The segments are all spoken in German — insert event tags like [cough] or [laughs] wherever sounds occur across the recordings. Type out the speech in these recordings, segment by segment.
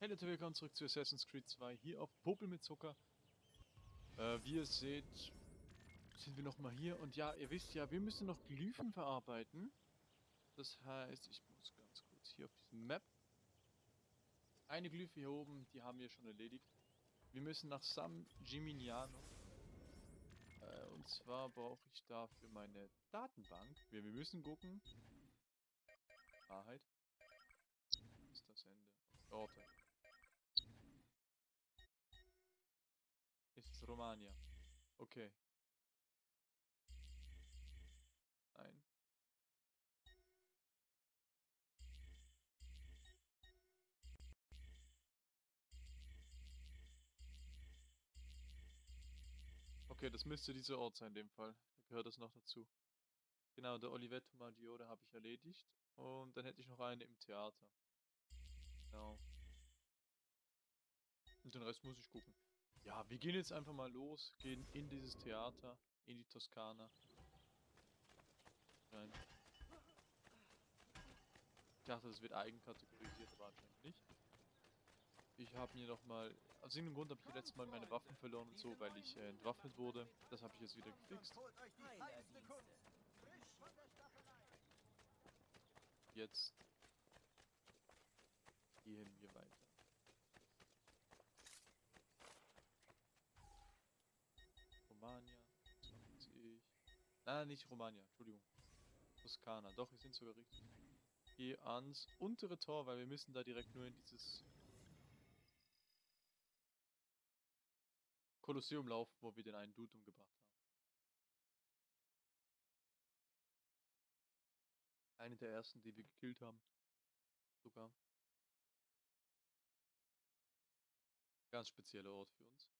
Hey Leute, willkommen zurück zu Assassin's Creed 2 hier auf Popel mit Zucker. Äh, wie ihr seht, sind wir nochmal hier und ja, ihr wisst ja, wir müssen noch Glyphen verarbeiten. Das heißt, ich muss ganz kurz hier auf diesem Map. Eine Glyphe hier oben, die haben wir schon erledigt. Wir müssen nach San Gimignano. Äh, und zwar brauche ich dafür meine Datenbank. Wir, wir müssen gucken. Wahrheit. Ist das Ende. Orte. Romania. Okay. Nein. Okay, das müsste dieser Ort sein in dem Fall. Da gehört das noch dazu. Genau, der Olivetto Maggiore habe ich erledigt. Und dann hätte ich noch eine im Theater. Genau. Und den Rest muss ich gucken. Ja, wir gehen jetzt einfach mal los, gehen in dieses Theater, in die Toskana. Nein. Ich dachte, das wird eigenkategorisiert, aber anscheinend nicht. Ich habe mir nochmal, aus irgendeinem Grund habe ich letztes Mal meine Waffen verloren und so, weil ich äh, entwaffnet wurde. Das habe ich jetzt wieder gefixt. Jetzt gehen wir weiter. Nein, nicht Romania, Entschuldigung. Toskana, doch, wir sind sogar richtig. Geh ans untere Tor, weil wir müssen da direkt nur in dieses Kolosseum laufen, wo wir den einen Dude umgebracht haben. Eine der ersten, die wir gekillt haben. Sogar. Ganz spezieller Ort für uns.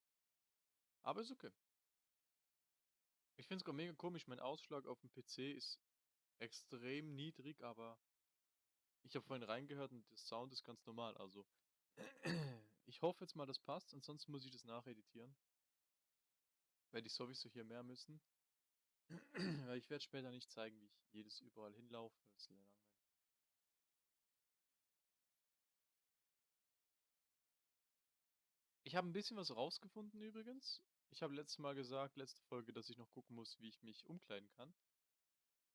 Aber ist okay. Ich finde es gerade mega komisch, mein Ausschlag auf dem PC ist extrem niedrig, aber ich habe vorhin reingehört und der Sound ist ganz normal, also [clears throat] ich hoffe jetzt mal, das passt, ansonsten muss ich das nacheditieren. Werde ich sowieso hier mehr müssen. [clears throat] Weil ich werde später nicht zeigen, wie ich jedes überall hinlaufe, das ist langweilig. Ich habe ein bisschen was rausgefunden übrigens. Ich habe letztes Mal gesagt, letzte Folge, dass ich noch gucken muss, wie ich mich umkleiden kann.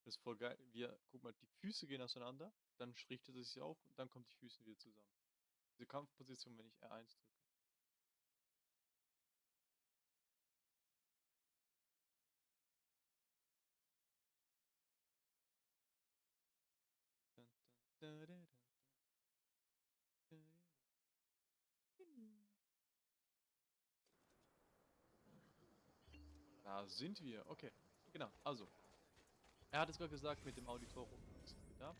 Das ist voll geil. Wir, guck mal, die Füße gehen auseinander, dann richtet es sich auf und dann kommt die Füße wieder zusammen. Diese Kampfposition, wenn ich R1 drücke. Sind wir. Okay. Genau. Also. Er hat es gerade gesagt mit dem Auditorium. Da.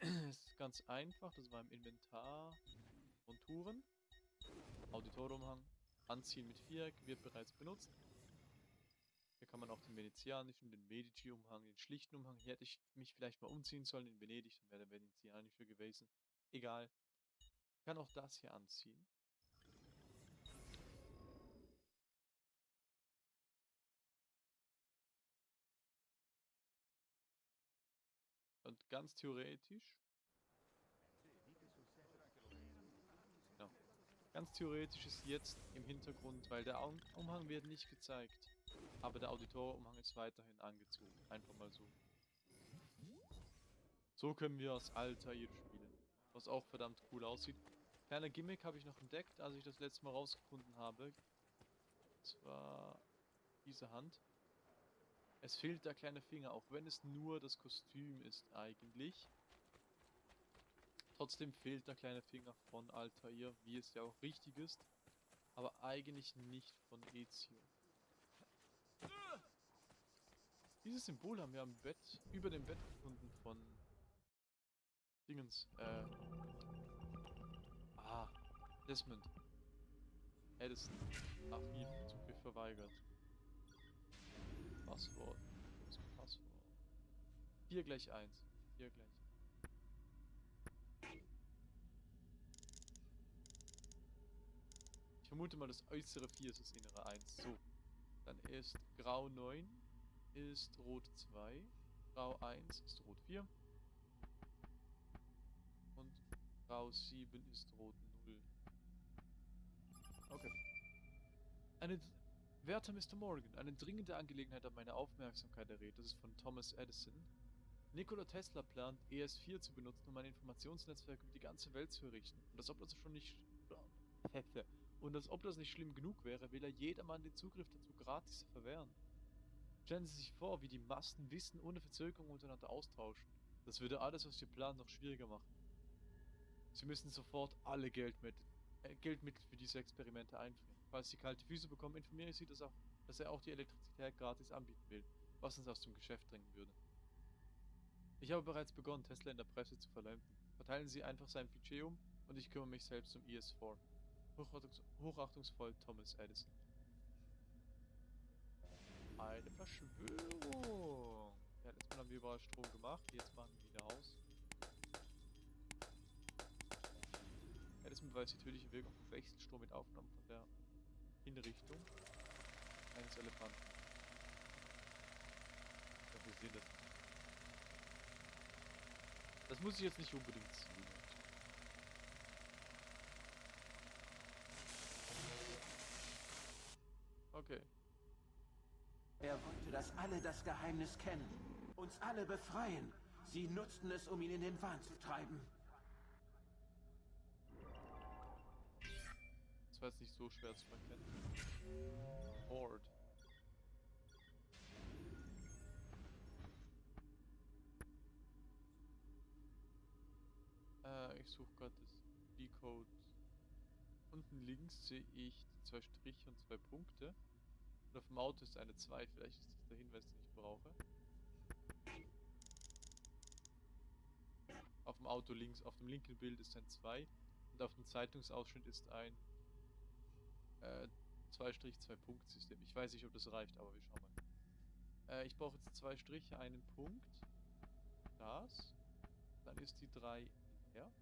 [clears throat] ist ganz einfach. Das war im Inventar. Monturen. Auditoriumhang. Anziehen mit Viereck wird bereits benutzt. Hier kann man auch den venezianischen, den Medici-Umhang, den schlichten Umhang. Hier hätte ich mich vielleicht mal umziehen sollen in Venedig, dann wäre der venezianische gewesen. Egal. Ich kann auch das hier anziehen. Ganz theoretisch. Ja. Ganz theoretisch ist jetzt im Hintergrund, weil der Umhang wird nicht gezeigt. Aber der Auditorumhang ist weiterhin angezogen. Einfach mal so. So können wir aus Altair spielen. Was auch verdammt cool aussieht. Kleiner Gimmick habe ich noch entdeckt, als ich das letzte Mal rausgefunden habe. Und zwar diese Hand. Es fehlt der kleine Finger, auch wenn es nur das Kostüm ist eigentlich. Trotzdem fehlt der kleine Finger von Altair, wie es ja auch richtig ist. Aber eigentlich nicht von Ezio. Dieses Symbol haben wir am Bett, über dem Bett gefunden von Dingens, äh, ah, Desmond. Edison. Archiv, Zugriff verweigert. Passwort. Das Passwort. 4 gleich 1. 4 gleich. Ich vermute mal, das äußere 4 ist das innere 1. So. Dann ist Grau 9 ist Rot 2. Grau 1 ist Rot 4. Und Grau 7 ist Rot 0. Okay. Eine Werter Mr. Morgan, eine dringende Angelegenheit hat meine Aufmerksamkeit erregt. Das ist von Thomas Edison. Nikola Tesla plant, ES4 zu benutzen, um ein Informationsnetzwerk über die ganze Welt zu errichten. Und als ob das schon nicht... [laughs] Und als ob das nicht schlimm genug wäre, will er jedermann den Zugriff dazu gratis verwehren. Stellen Sie sich vor, wie die Massen Wissen ohne Verzögerung untereinander austauschen. Das würde alles, was wir planen, noch schwieriger machen. Sie müssen sofort alle Geldmittel, äh, Geldmittel für diese Experimente einfrieren. Falls Sie kalte Füße bekommen, informiere ich Sie, dass, auch, dass er auch die Elektrizität gratis anbieten will, was uns aus dem Geschäft drängen würde. Ich habe bereits begonnen, Tesla in der Presse zu verleumden. Verteilen Sie einfach sein Budget um und ich kümmere mich selbst um ES4. Hochachtungs hochachtungsvoll Thomas Edison. Eine Verschwörung. Ja, letztes Mal haben wir überall Strom gemacht, jetzt machen wir wieder aus. Edison beweist die tödliche Wirkung von Wechselstrom mit Aufnahmen von der Hinrichtung eines Elefanten. Ja, wir sehen das. Das muss ich jetzt nicht unbedingt ziehen. Okay. Er wollte, dass alle das Geheimnis kennen. Uns alle befreien. Sie nutzten es, um ihn in den Wahn zu treiben. War jetzt nicht so schwer zu erkennen. Horde. Äh, ich suche gerade das Decode. Unten links sehe ich zwei Striche und zwei Punkte. Und auf dem Auto ist eine 2. Vielleicht ist das der Hinweis, den ich brauche. Auf dem Auto links, auf dem linken Bild ist ein 2. Und auf dem Zeitungsausschnitt ist ein äh, 2-2-Punkt-System. Ich weiß nicht, ob das reicht, aber wir schauen mal. Äh, ich brauche jetzt zwei Striche, einen Punkt. Das. Dann ist die 3 leer.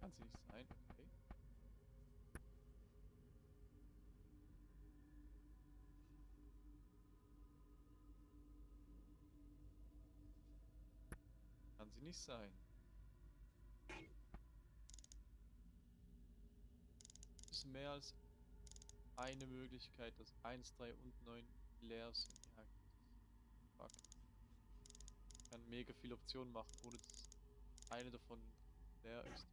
Kann sie nicht sein, okay. Kann sie nicht sein. Mehr als eine Möglichkeit, dass 1, 3 und 9 leer sind. Ja, fuck. Ich kann mega viele Optionen machen, ohne dass eine davon leer ist.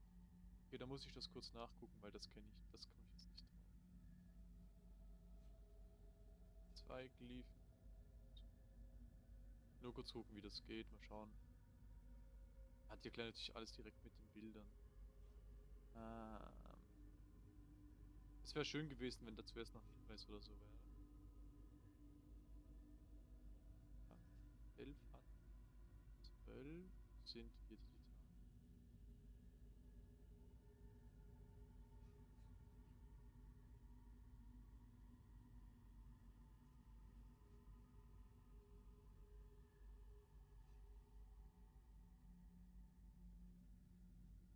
Okay, da muss ich das kurz nachgucken, weil das kenne ich, das komme ich jetzt nicht drauf. Zwei Glyphen. Nur kurz gucken, wie das geht, mal schauen. Hat hier gleich natürlich alles direkt mit den Bildern. Ah. Es wäre schön gewesen, wenn da zuerst noch ein Hinweis oder so wäre. Ja. 11 hat 12 sind wir digital.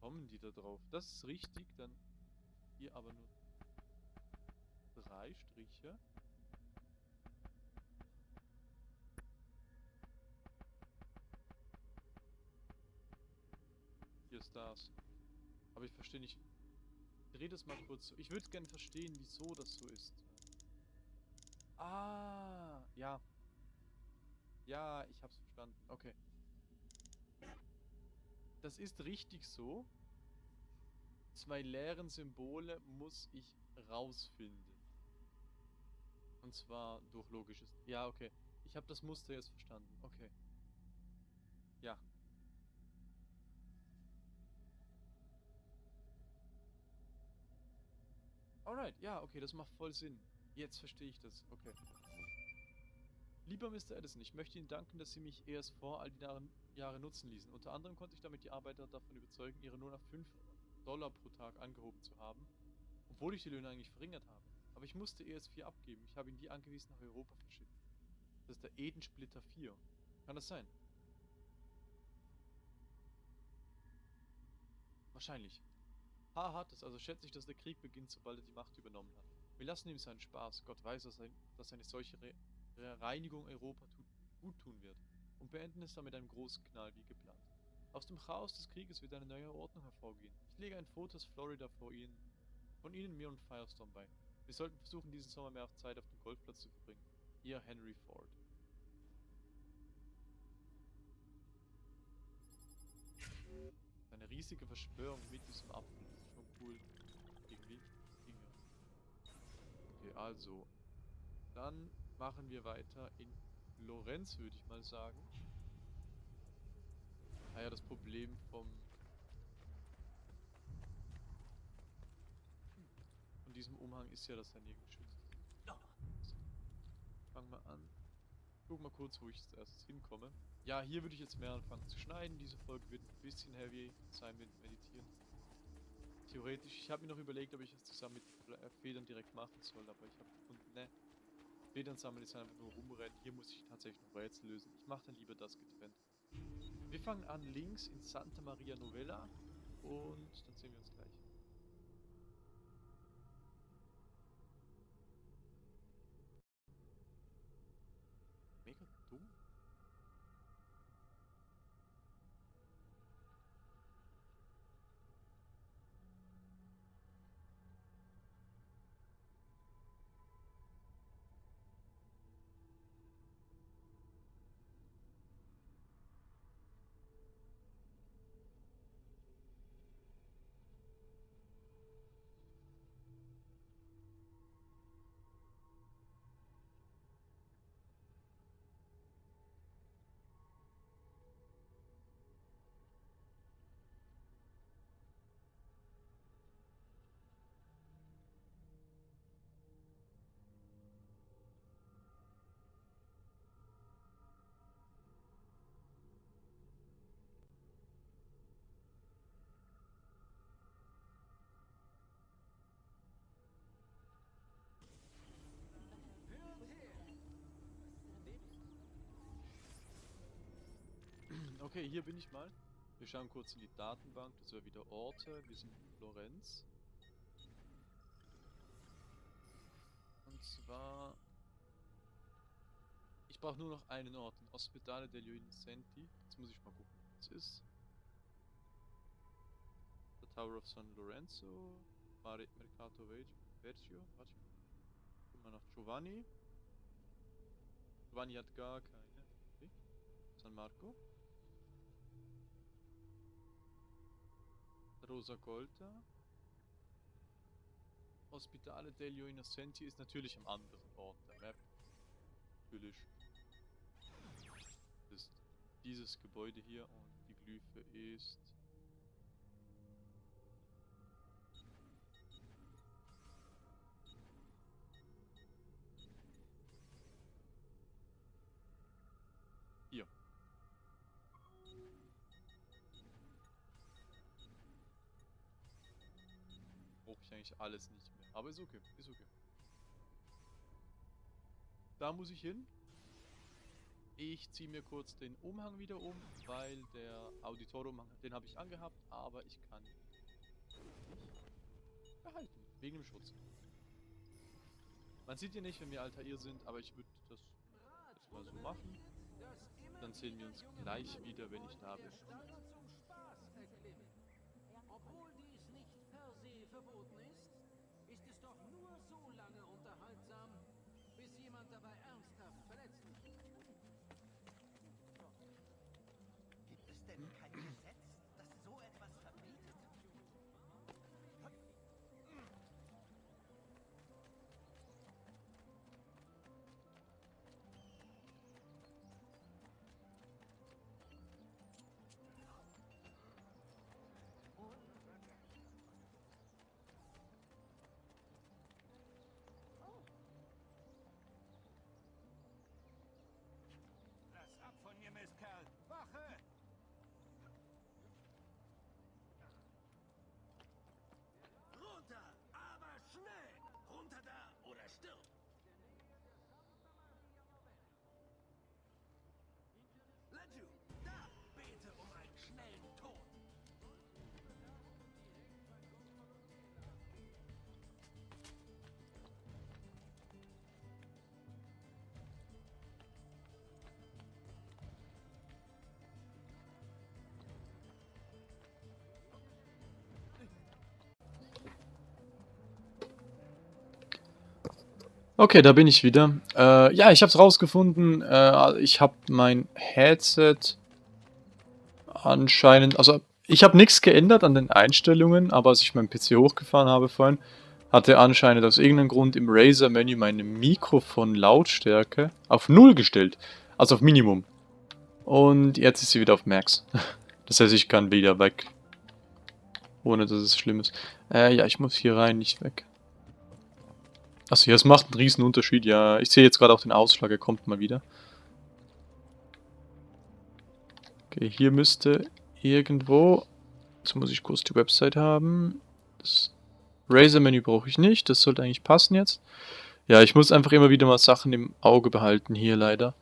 Kommen die da drauf? Das ist richtig, dann hier aber nur drei Striche. Hier ist das. Aber ich verstehe nicht. Ich drehe das mal kurz so. Ich würde gerne verstehen, wieso das so ist. Ah, ja. Ja, ich hab's verstanden. Okay. Das ist richtig so. Zwei leeren Symbole muss ich rausfinden. Und zwar durch logisches... Ja, okay. Ich habe das Muster jetzt verstanden. Okay. Ja. Alright, ja, okay, das macht voll Sinn. Jetzt verstehe ich das. Okay. Lieber Mr. Edison, ich möchte Ihnen danken, dass Sie mich erst vor all die Jahre nutzen ließen. Unter anderem konnte ich damit die Arbeiter davon überzeugen, ihre Lohn auf 5 Dollar pro Tag angehoben zu haben, obwohl ich die Löhne eigentlich verringert habe. Aber ich musste ES4 abgeben. Ich habe ihn wie angewiesen nach Europa verschickt. Das ist der Edensplitter 4. Kann das sein? Wahrscheinlich. Ha hat es, also schätze ich, dass der Krieg beginnt, sobald er die Macht übernommen hat. Wir lassen ihm seinen Spaß. Gott weiß, dass, ein, dass eine solche Re Reinigung Europa tut, gut tun wird. Und beenden es dann mit einem großen Knall wie geplant. Aus dem Chaos des Krieges wird eine neue Ordnung hervorgehen. Ich lege ein Foto aus Florida vor Ihnen, von Ihnen, mir und Firestorm bei. Wir sollten versuchen, diesen Sommer mehr Zeit auf dem Golfplatz zu verbringen. Ihr Henry Ford. Eine riesige Verschwörung mit diesem Apfel. Das ist schon cool. Irgendwie. Dinge. Okay, also. Dann machen wir weiter in Lorenz, würde ich mal sagen. Ah ja, das Problem vom... diesem Umhang ist ja, dass er nirgends geschützt ist. Fangen wir an. Guck mal kurz, wo ich als erstes hinkomme. Ja, hier würde ich jetzt mehr anfangen zu schneiden. Diese Folge wird ein bisschen heavy sein mit Meditieren. Theoretisch, ich habe mir noch überlegt, ob ich das zusammen mit Fle- Federn direkt machen soll, aber ich habe gefunden, ne. Federn sammeln ist einfach nur rumrennen. Hier muss ich tatsächlich noch Rätsel lösen. Ich mache dann lieber das getrennt. Wir fangen an links in Santa Maria Novella und dann sehen wir uns Okay, hier bin ich mal. Wir schauen kurz in die Datenbank, das wäre wieder Orte. Wir sind in Florenz. Und zwar... Ich brauche nur noch einen Ort, in Ospedale degli Innocenti. Jetzt muss ich mal gucken, wo es ist. The Tower of San Lorenzo. Mare Mercato Vergio. Warte. Gucken wir nach Giovanni. Giovanni hat gar keine. San Marco. Rosa Golda. Ospitale degli Innocenti ist natürlich am anderen Ort der Map. Natürlich. Das ist dieses Gebäude hier und die Glyphe ist... ich alles nicht mehr. Aber ist okay, ist okay. Da muss ich hin. Ich ziehe mir kurz den Umhang wieder um, weil der Auditorium, den habe ich angehabt, aber ich kann ihn nicht behalten, wegen dem Schutz. Man sieht hier nicht, wenn wir Altair sind, aber ich würde das jetzt mal so machen. Dann sehen wir uns gleich wieder, wenn ich da bin. Okay, da bin ich wieder. Äh, ja, ich habe es rausgefunden. Äh, ich habe mein Headset anscheinend... Also, ich habe nichts geändert an den Einstellungen, aber als ich meinen PC hochgefahren habe vorhin, hatte anscheinend aus irgendeinem Grund im Razer-Menü meine Mikrofon-Lautstärke auf 0 gestellt. Also auf Minimum. Und jetzt ist sie wieder auf Max. [laughs] Das heißt, ich kann wieder weg. Ohne dass es schlimm ist. Äh, ja, ich muss hier rein, nicht weg. Achso, ja, es macht einen riesen Unterschied. Ja, ich sehe jetzt gerade auch den Ausschlag, er kommt mal wieder. Okay, hier müsste irgendwo... Jetzt muss ich kurz die Website haben. Das Razer-Menü brauche ich nicht, das sollte eigentlich passen jetzt. Ja, ich muss einfach immer wieder mal Sachen im Auge behalten hier leider.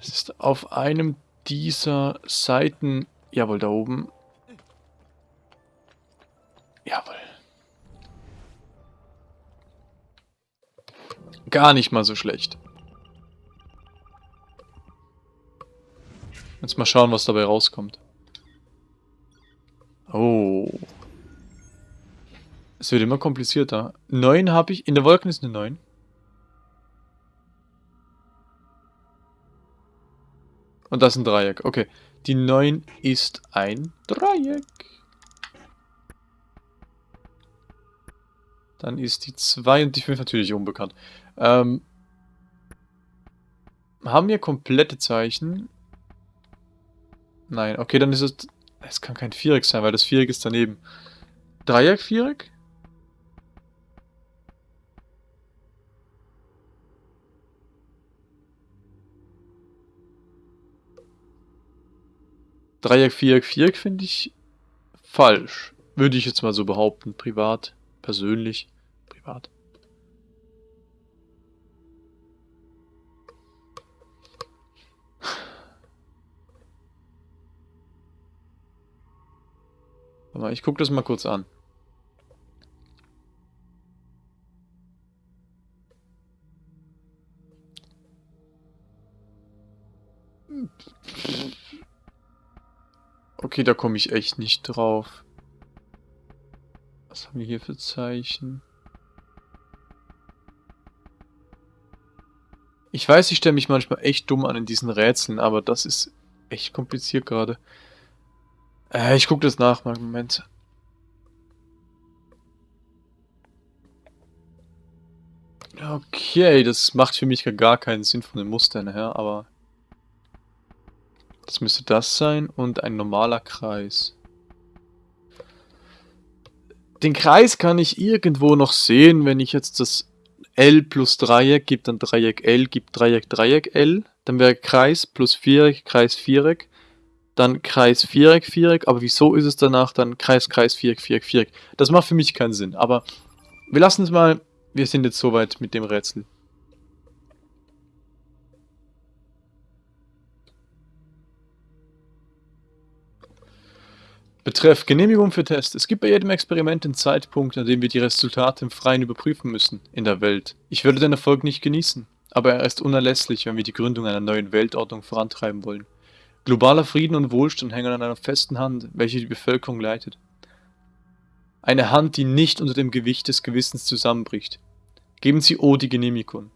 Es ist auf einem dieser Seiten... Jawohl, da oben. Jawohl. Gar nicht mal so schlecht. Jetzt mal schauen, was dabei rauskommt. Oh. Es wird immer komplizierter. 9 habe ich. In der Wolken ist eine 9. Und das ist ein Dreieck. Okay. Die 9 ist ein Dreieck. Dann ist die 2 und die 5 natürlich unbekannt. Ähm, haben wir komplette Zeichen? Nein, okay, dann ist es... Es kann kein Viereck sein, weil das Viereck ist daneben. Dreieck, Viereck? Dreieck, Viereck, Viereck finde ich falsch. Würde ich jetzt mal so behaupten, privat, persönlich, privat. Aber ich gucke das mal kurz an. Okay, da komme ich echt nicht drauf. Was haben wir hier für Zeichen? Ich weiß, ich stelle mich manchmal echt dumm an in diesen Rätseln, aber das ist echt kompliziert gerade. Äh, ich gucke das nach, mal Moment. Okay, das macht für mich gar keinen Sinn von den Mustern her, aber... Das müsste das sein und ein normaler Kreis. Den Kreis kann ich irgendwo noch sehen, wenn ich jetzt das L plus Dreieck gibt, dann Dreieck L gibt Dreieck Dreieck L. Dann wäre Kreis plus Viereck, Kreis Viereck dann Kreis, Viereck, Viereck, aber wieso ist es danach dann Kreis, Kreis, Viereck, Viereck, Viereck? Das macht für mich keinen Sinn, aber wir lassen es mal, wir sind jetzt soweit mit dem Rätsel. Betreff Genehmigung für Test. Es gibt bei jedem Experiment einen Zeitpunkt, an dem wir die Resultate im Freien überprüfen müssen, in der Welt. Ich würde den Erfolg nicht genießen, aber er ist unerlässlich, wenn wir die Gründung einer neuen Weltordnung vorantreiben wollen. Globaler Frieden und Wohlstand hängen an einer festen Hand, welche die Bevölkerung leitet. Eine Hand, die nicht unter dem Gewicht des Gewissens zusammenbricht. Geben Sie O die Genehmigung.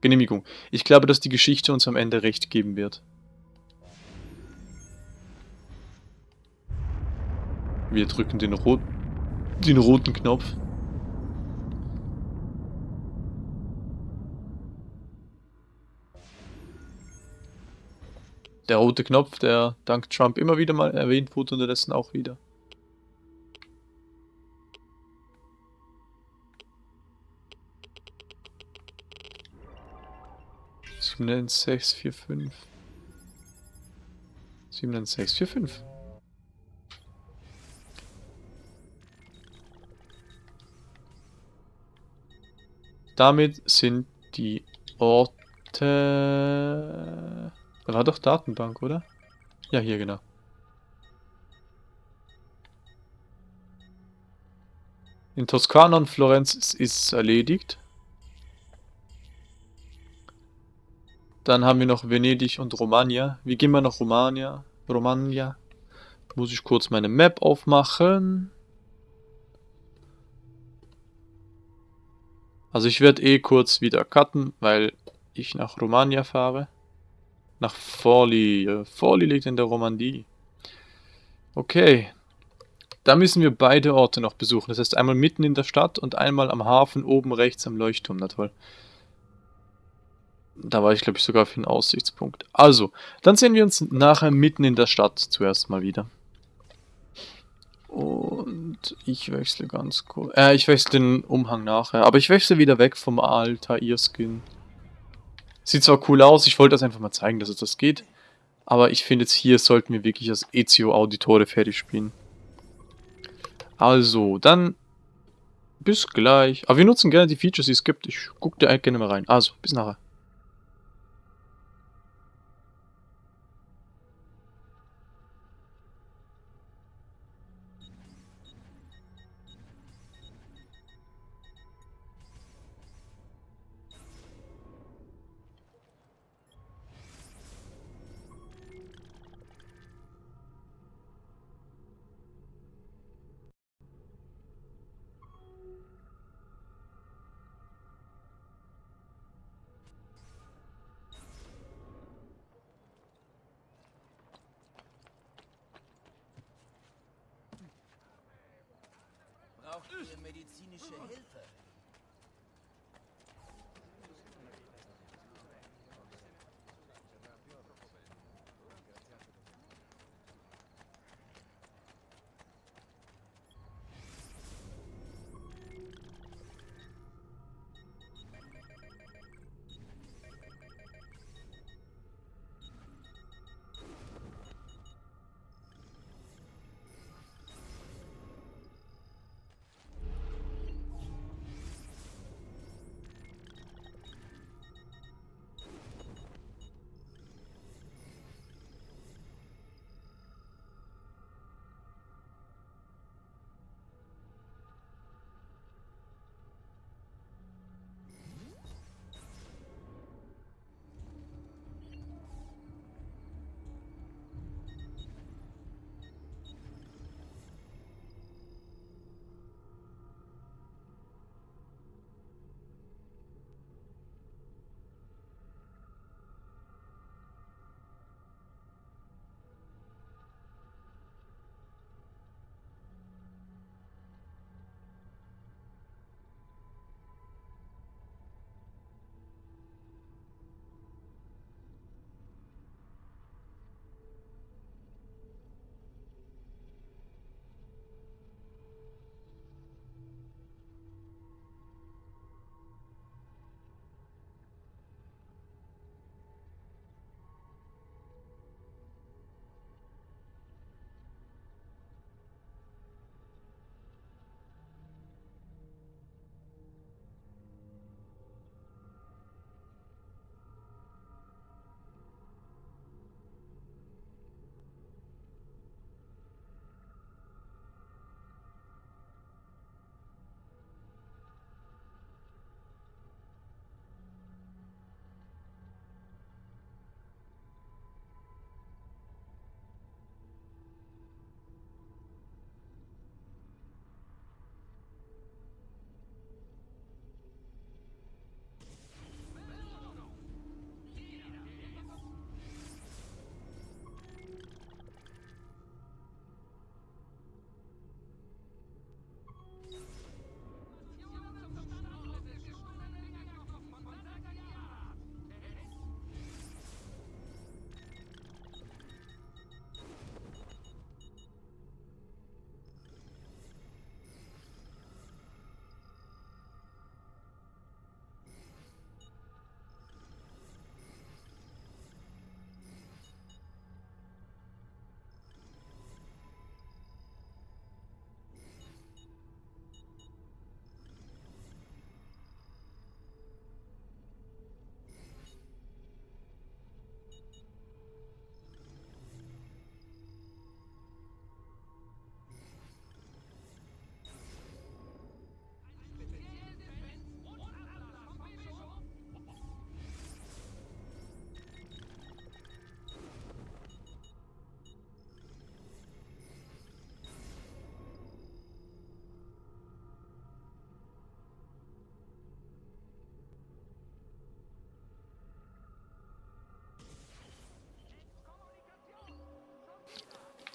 Genehmigung. Ich glaube, dass die Geschichte uns am Ende recht geben wird. Wir drücken den, rot den roten Knopf. Der rote Knopf, der dank Trump immer wieder mal erwähnt wurde, unterdessen auch wieder. Sieben, sechs, vier, fünf. Sieben, sechs, vier, fünf. Damit sind die Orte da war doch Datenbank, oder? Ja, hier, genau. In Toskana und Florenz ist es erledigt. Dann haben wir noch Venedig und Romagna. Wie gehen wir nach Romagna? Romagna. Muss ich kurz meine Map aufmachen. Also ich werde eh kurz wieder cutten, weil ich nach Romagna fahre. Nach Forli. Äh, Forli liegt in der Romandie. Okay. Da müssen wir beide Orte noch besuchen. Das heißt einmal mitten in der Stadt und einmal am Hafen oben rechts am Leuchtturm. Na toll. Da war ich, glaube ich, sogar für einen Aussichtspunkt. Also, dann sehen wir uns nachher mitten in der Stadt zuerst mal wieder. Und ich wechsle ganz kurz. Äh, ich wechsle den Umhang nachher. Aber ich wechsle wieder weg vom Altair-Skin. Sieht zwar cool aus, ich wollte das einfach mal zeigen, dass es das geht. Aber ich finde jetzt hier sollten wir wirklich das Ezio Auditore fertig spielen. Also, dann bis gleich. Aber wir nutzen gerne die Features, die es gibt. Ich gucke da gerne mal rein. Also, bis nachher.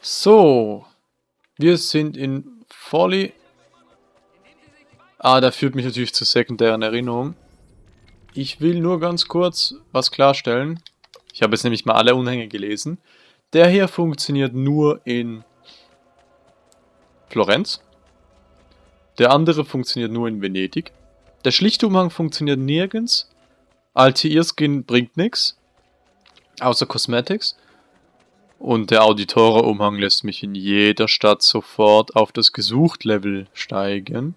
So. Wir sind in Folly. Ah, da führt mich natürlich zu sekundären Erinnerungen. Ich will nur ganz kurz was klarstellen. Ich habe jetzt nämlich mal alle Unhänge gelesen. Der hier funktioniert nur in Florenz. Der andere funktioniert nur in Venedig. Der schlichte Umhang funktioniert nirgends. Altair-Skin bringt nichts. Außer Cosmetics. Und der Auditore-Umhang lässt mich in jeder Stadt sofort auf das Gesucht-Level steigen.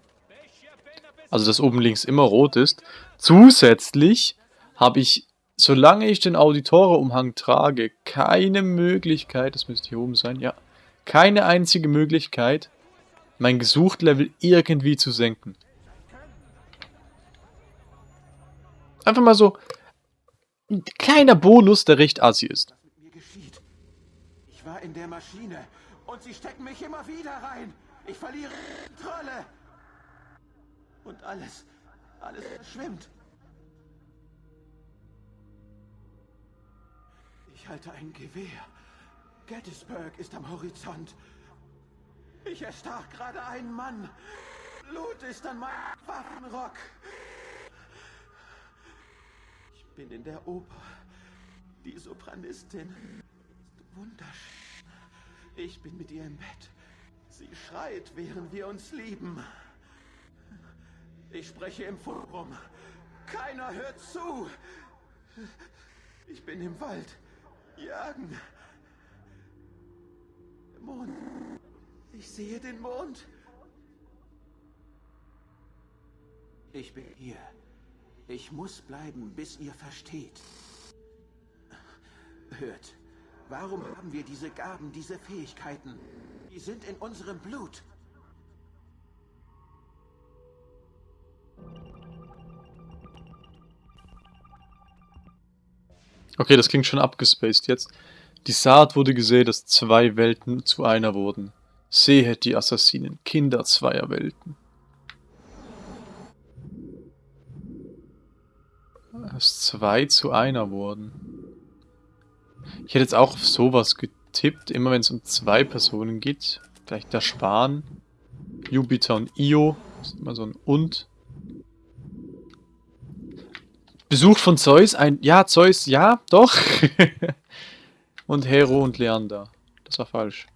Also dass oben links immer rot ist. Zusätzlich habe ich, solange ich den Auditore-Umhang trage, keine Möglichkeit, das müsste hier oben sein, ja, keine einzige Möglichkeit, mein Gesucht-Level irgendwie zu senken. Einfach mal so ein kleiner Bonus, der recht assi ist. Was mit mir geschieht. In der Maschine und sie stecken mich immer wieder rein. Ich verliere Kontrolle. Und alles, alles verschwimmt. Ich halte ein Gewehr. Gettysburg ist am Horizont. Ich erstach gerade einen Mann. Blut ist an meinem Waffenrock. Ich bin in der Oper. Die Sopranistin ist wunderschön. Ich bin mit ihr im Bett. Sie schreit, während wir uns lieben. Ich spreche im Forum. Keiner hört zu. Ich bin im Wald. Jagen. Mond. Ich sehe den Mond. Ich bin hier. Ich muss bleiben, bis ihr versteht. Hört. Warum haben wir diese Gaben, diese Fähigkeiten? Die sind in unserem Blut. Okay, das klingt schon abgespaced jetzt. Die Saat wurde gesehen, dass zwei Welten zu einer wurden. Sehet die Assassinen, Kinder zweier Welten. Dass zwei zu einer wurden. Ich hätte jetzt auch auf sowas getippt, immer wenn es um zwei Personen geht. Vielleicht der Spahn, Jupiter und Io. Das ist immer so ein Und. Besuch von Zeus, ein... Ja, Zeus, ja, doch. [laughs] und Hero und Leander. Das war falsch.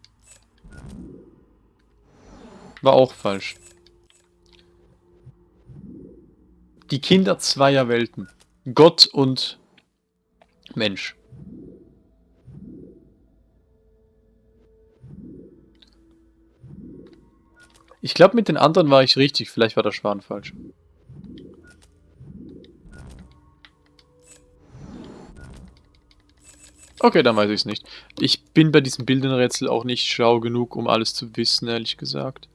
War auch falsch. Die Kinder zweier Welten. Gott und Mensch. Ich glaube, mit den anderen war ich richtig. Vielleicht war der Schwan falsch. Okay, dann weiß ich es nicht. Ich bin bei diesem Bildenrätsel auch nicht schlau genug, um alles zu wissen, ehrlich gesagt.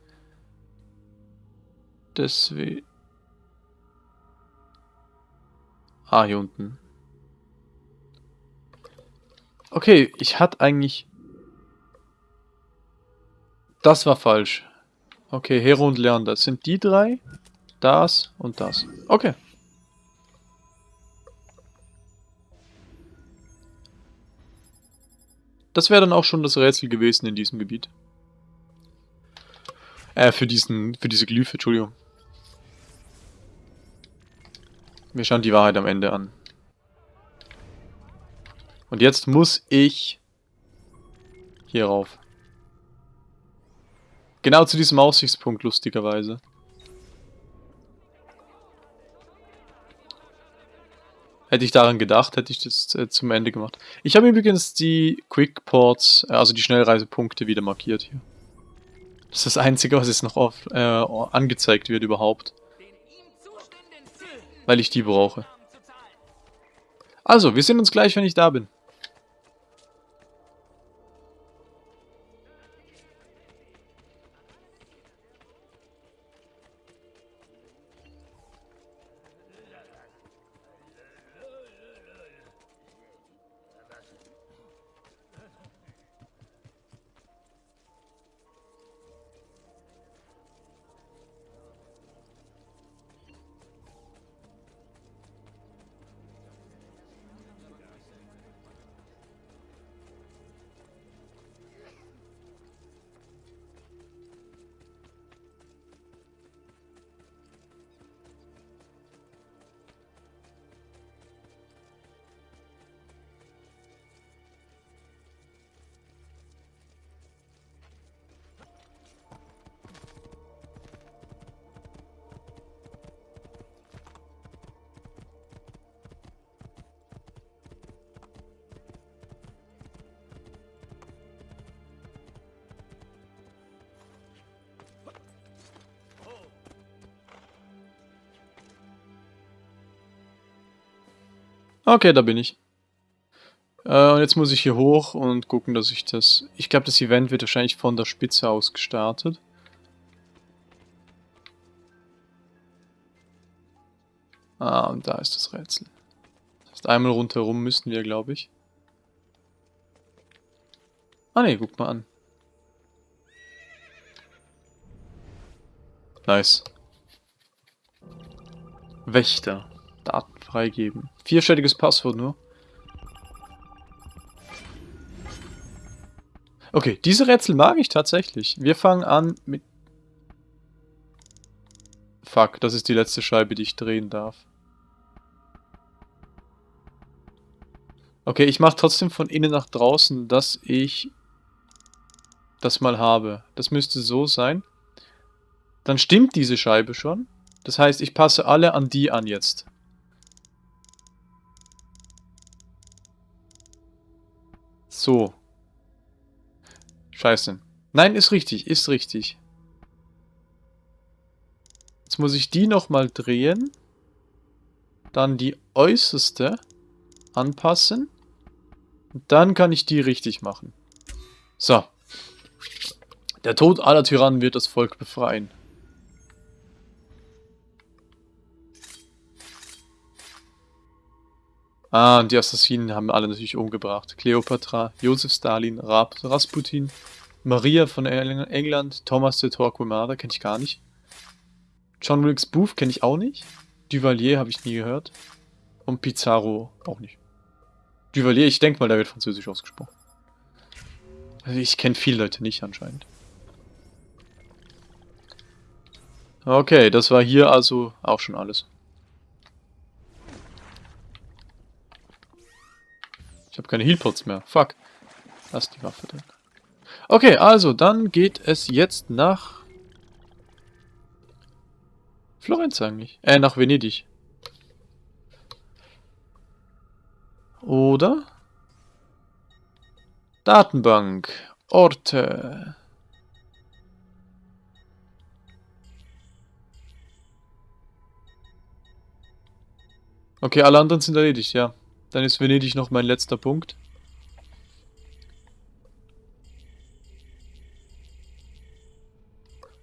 Deswegen... Ah, hier unten. Okay, ich hatte eigentlich... Das war falsch. Okay, Hero und Leander. Das sind die drei. Das und das. Okay. Das wäre dann auch schon das Rätsel gewesen in diesem Gebiet. Äh, für diesen, für diese Glyphe, Entschuldigung. Wir schauen die Wahrheit am Ende an. Und jetzt muss ich hier rauf. Genau zu diesem Aussichtspunkt, lustigerweise. Hätte ich daran gedacht, hätte ich das äh, zum Ende gemacht. Ich habe übrigens die Quick Ports, äh, also die Schnellreisepunkte wieder markiert hier. Das ist das Einzige, was jetzt noch auf, äh, angezeigt wird überhaupt. Weil ich die brauche. Also, wir sehen uns gleich, wenn ich da bin. Okay, da bin ich. Äh, und jetzt muss ich hier hoch und gucken, dass ich das... Ich glaube, das Event wird wahrscheinlich von der Spitze aus gestartet. Ah, und da ist das Rätsel. Das heißt, einmal rundherum müssen wir, glaube ich. Ah ne, guck mal an. Nice. Wächter. Freigeben. Vierstelliges Passwort nur. Okay, diese Rätsel mag ich tatsächlich. Wir fangen an mit... Fuck, das ist die letzte Scheibe, die ich drehen darf. Okay, ich mache trotzdem von innen nach draußen, dass ich das mal habe. Das müsste so sein. Dann stimmt diese Scheibe schon. Das heißt, ich passe alle an die an jetzt. So. Scheiße. Nein, ist richtig, ist richtig. Jetzt muss ich die nochmal drehen. Dann die äußerste anpassen. Und dann kann ich die richtig machen. So. Der Tod aller Tyrannen wird das Volk befreien. Ah, und die Assassinen haben alle natürlich umgebracht. Cleopatra, Josef Stalin, Rasputin, Maria von England, Thomas de Torquemada kenne ich gar nicht. John Wilkes Booth kenne ich auch nicht. Duvalier habe ich nie gehört. Und Pizarro auch nicht. Duvalier, ich denke mal, der wird französisch ausgesprochen. Also ich kenne viele Leute nicht anscheinend. Okay, das war hier also auch schon alles. Ich habe keine Healpots mehr. Fuck. Lass die Waffe drin. Okay, also dann geht es jetzt nach... Florenz eigentlich. Äh, nach Venedig. Oder? Datenbank. Orte. Okay, alle anderen sind erledigt, ja. Dann ist Venedig noch mein letzter Punkt.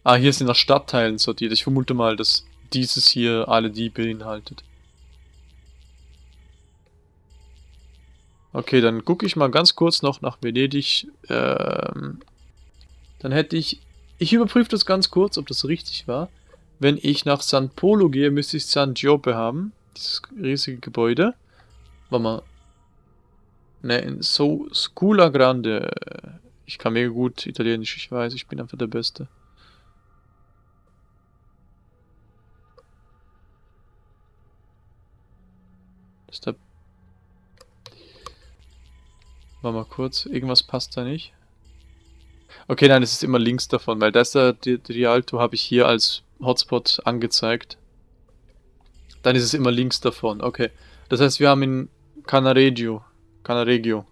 Ah, hier sind nach Stadtteilen sortiert. Ich vermute mal, dass dieses hier alle die beinhaltet. Okay, dann gucke ich mal ganz kurz noch nach Venedig. Ähm, dann hätte ich... Ich überprüfe das ganz kurz, ob das richtig war. Wenn ich nach San Polo gehe, müsste ich San Giope haben. Dieses riesige Gebäude. Warte mal. Ne, in so Scula Grande. Ich kann mega gut Italienisch, ich weiß, ich bin einfach der Beste. Das ist der... Warte mal kurz, irgendwas passt da nicht. Okay, nein, es ist immer links davon, weil das da, Rialto habe ich hier als Hotspot angezeigt. Dann ist es immer links davon, okay. Das heißt, wir haben in Canaregio, Canaregio,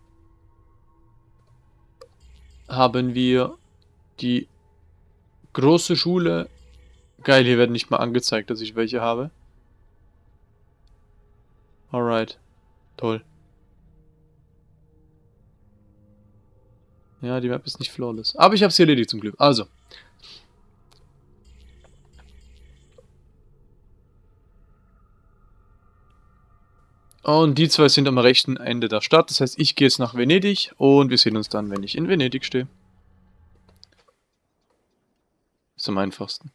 haben wir die große Schule. Geil, hier werden nicht mal angezeigt, dass ich welche habe. Alright, toll. Ja, die Map ist nicht flawless. Aber ich habe sie erledigt zum Glück. Also, Und die zwei sind am rechten Ende der Stadt. Das heißt, ich gehe jetzt nach Venedig und wir sehen uns dann, wenn ich in Venedig stehe. Ist am einfachsten.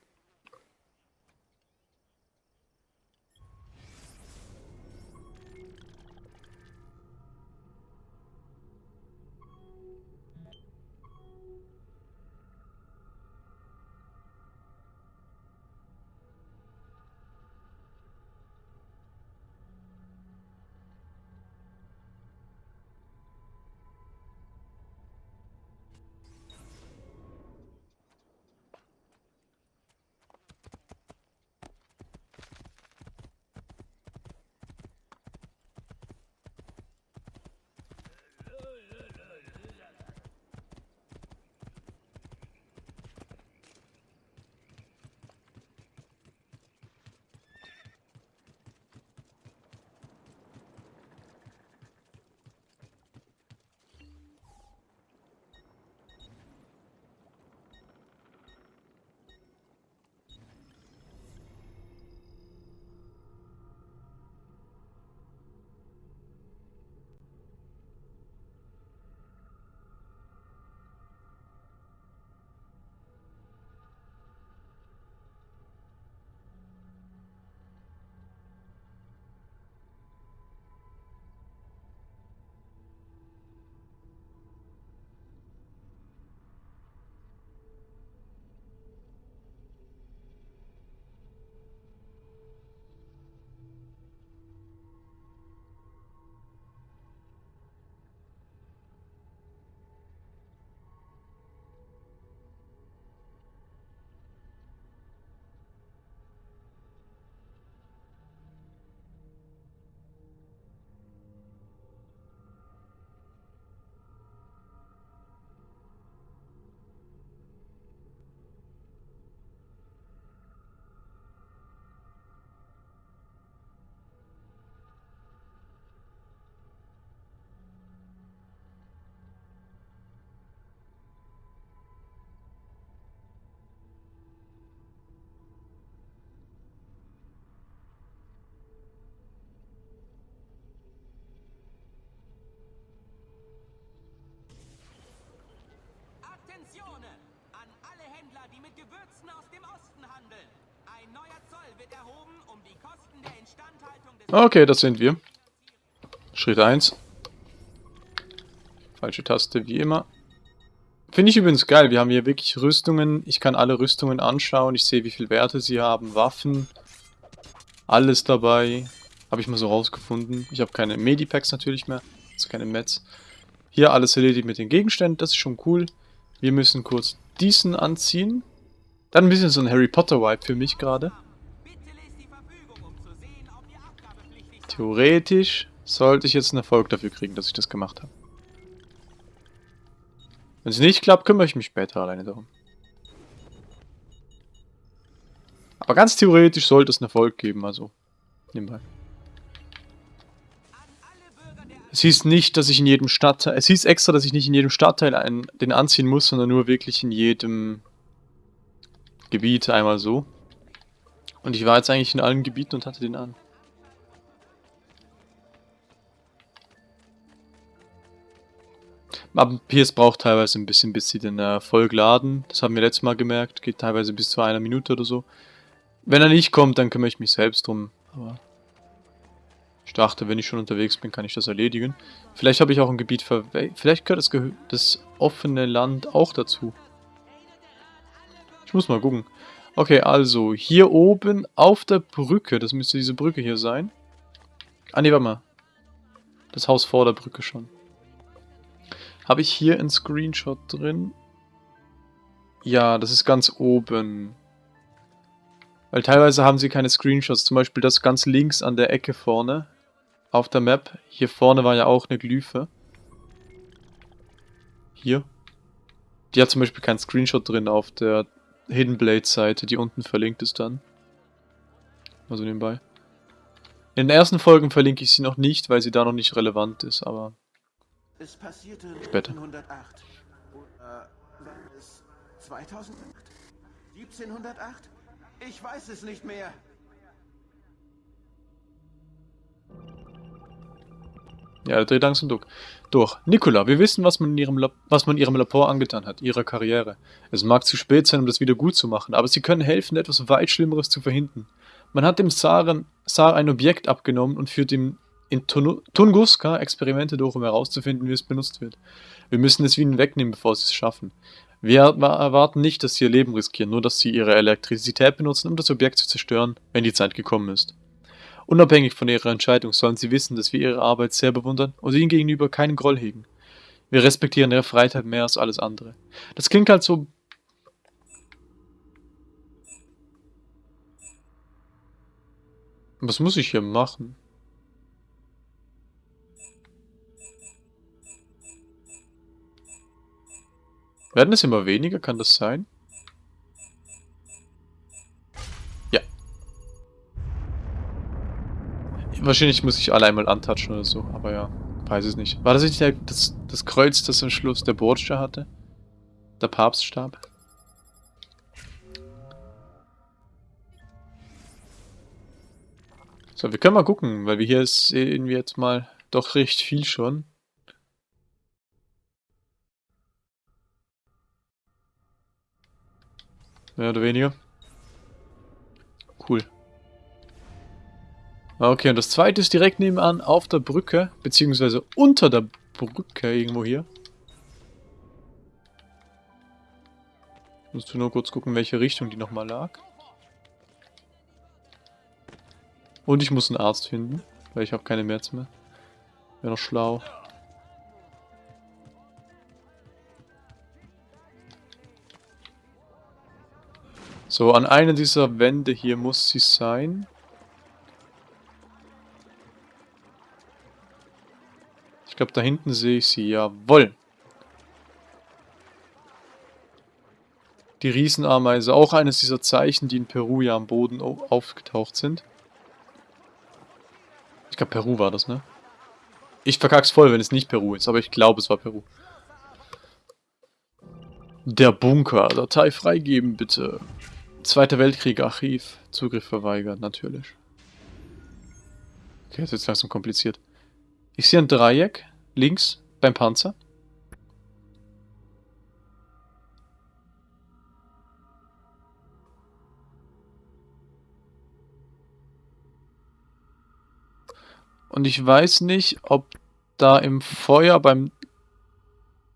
Gewürzen aus dem Osten handeln. Ein neuer Zoll wird erhoben, um die Kosten der Instandhaltung des... Okay, das sind wir. Schritt 1. Falsche Taste, wie immer. Finde ich übrigens geil. Wir haben hier wirklich Rüstungen. Ich kann alle Rüstungen anschauen. Ich sehe, wie viel Werte sie haben. Waffen. Alles dabei. Habe ich mal so rausgefunden. Ich habe keine Medipacks natürlich mehr. Also keine Mets. Hier alles erledigt mit den Gegenständen. Das ist schon cool. Wir müssen kurz diesen anziehen. Dann ein bisschen so ein Harry Potter-Vibe für mich gerade. Theoretisch sollte ich jetzt einen Erfolg dafür kriegen, dass ich das gemacht habe. Wenn es nicht klappt, kümmere ich mich später alleine darum. Aber ganz theoretisch sollte es einen Erfolg geben, also nebenbei. Es hieß nicht, dass ich in jedem Stadtteil... Es hieß extra, dass ich nicht in jedem Stadtteil einen, den anziehen muss, sondern nur wirklich in jedem Gebiet einmal so. Und ich war jetzt eigentlich in allen Gebieten und hatte den an. Aber PS braucht teilweise ein bisschen, bis sie den äh, voll laden. Das haben wir letztes Mal gemerkt. Geht teilweise bis zu einer Minute oder so. Wenn er nicht kommt, dann kümmere ich mich selbst drum. Aber ich dachte, wenn ich schon unterwegs bin, kann ich das erledigen. Vielleicht habe ich auch ein Gebiet verwe... Vielleicht gehört das, Gehö das offene Land auch dazu. Ich muss mal gucken. Okay, also hier oben auf der Brücke, das müsste diese Brücke hier sein. Ah, nee, warte mal. Das Haus vor der Brücke schon. Habe ich hier einen Screenshot drin? Ja, das ist ganz oben. Weil teilweise haben sie keine Screenshots. Zum Beispiel das ganz links an der Ecke vorne. Auf der Map. Hier vorne war ja auch eine Glyphe. Hier. Die hat zum Beispiel keinen Screenshot drin auf der Hidden Blade Seite, die unten verlinkt ist dann. Also nebenbei. In den ersten Folgen verlinke ich sie noch nicht, weil sie da noch nicht relevant ist, aber Es passierte Später. 1908. Oder war es 2008? 1708? Ich weiß es nicht mehr. Ja, der dreht langsam durch. Durch. Nicola, wir wissen, was man, in ihrem Lab was man ihrem Labor angetan hat, ihrer Karriere. Es mag zu spät sein, um das wieder gut zu machen, aber sie können helfen, etwas weit Schlimmeres zu verhindern. Man hat dem Saren, Sar ein Objekt abgenommen und führt ihm in Tunu- Tunguska Experimente durch, um herauszufinden, wie es benutzt wird. Wir müssen es ihnen wegnehmen, bevor sie es schaffen. Wir erwa- erwarten nicht, dass sie ihr Leben riskieren, nur dass sie ihre Elektrizität benutzen, um das Objekt zu zerstören, wenn die Zeit gekommen ist. Unabhängig von ihrer Entscheidung sollen sie wissen, dass wir ihre Arbeit sehr bewundern und ihnen gegenüber keinen Groll hegen. Wir respektieren ihre Freiheit mehr als alles andere. Das klingt halt so. Was muss ich hier machen? Werden es immer weniger? Kann das sein? Wahrscheinlich muss ich alle einmal antatschen oder so, aber ja, weiß es nicht. War das nicht der, das, das Kreuz, das am Schluss der Borgia hatte? Der Papststab? So, wir können mal gucken, weil wir hier sehen wir jetzt mal doch recht viel schon. Mehr oder weniger. Cool. Okay, und das zweite ist direkt nebenan auf der Brücke, beziehungsweise unter der Brücke irgendwo hier. Musst du nur kurz gucken, welche Richtung die nochmal lag. Und ich muss einen Arzt finden, weil ich habe keine März mehr. Wäre noch schlau. So, an einer dieser Wände hier muss sie sein. Glaube, da hinten sehe ich sie. Jawoll. Die Riesenameise. Auch eines dieser Zeichen, die in Peru ja am Boden au- aufgetaucht sind. Ich glaube, Peru war das, ne? Ich verkack's voll, wenn es nicht Peru ist, aber ich glaube, es war Peru. Der Bunker. Datei freigeben, bitte. Zweiter Weltkrieg, Archiv. Zugriff verweigert, natürlich. Okay, das ist jetzt langsam kompliziert. Ich sehe ein Dreieck links beim Panzer. Und ich weiß nicht, ob da im Feuer beim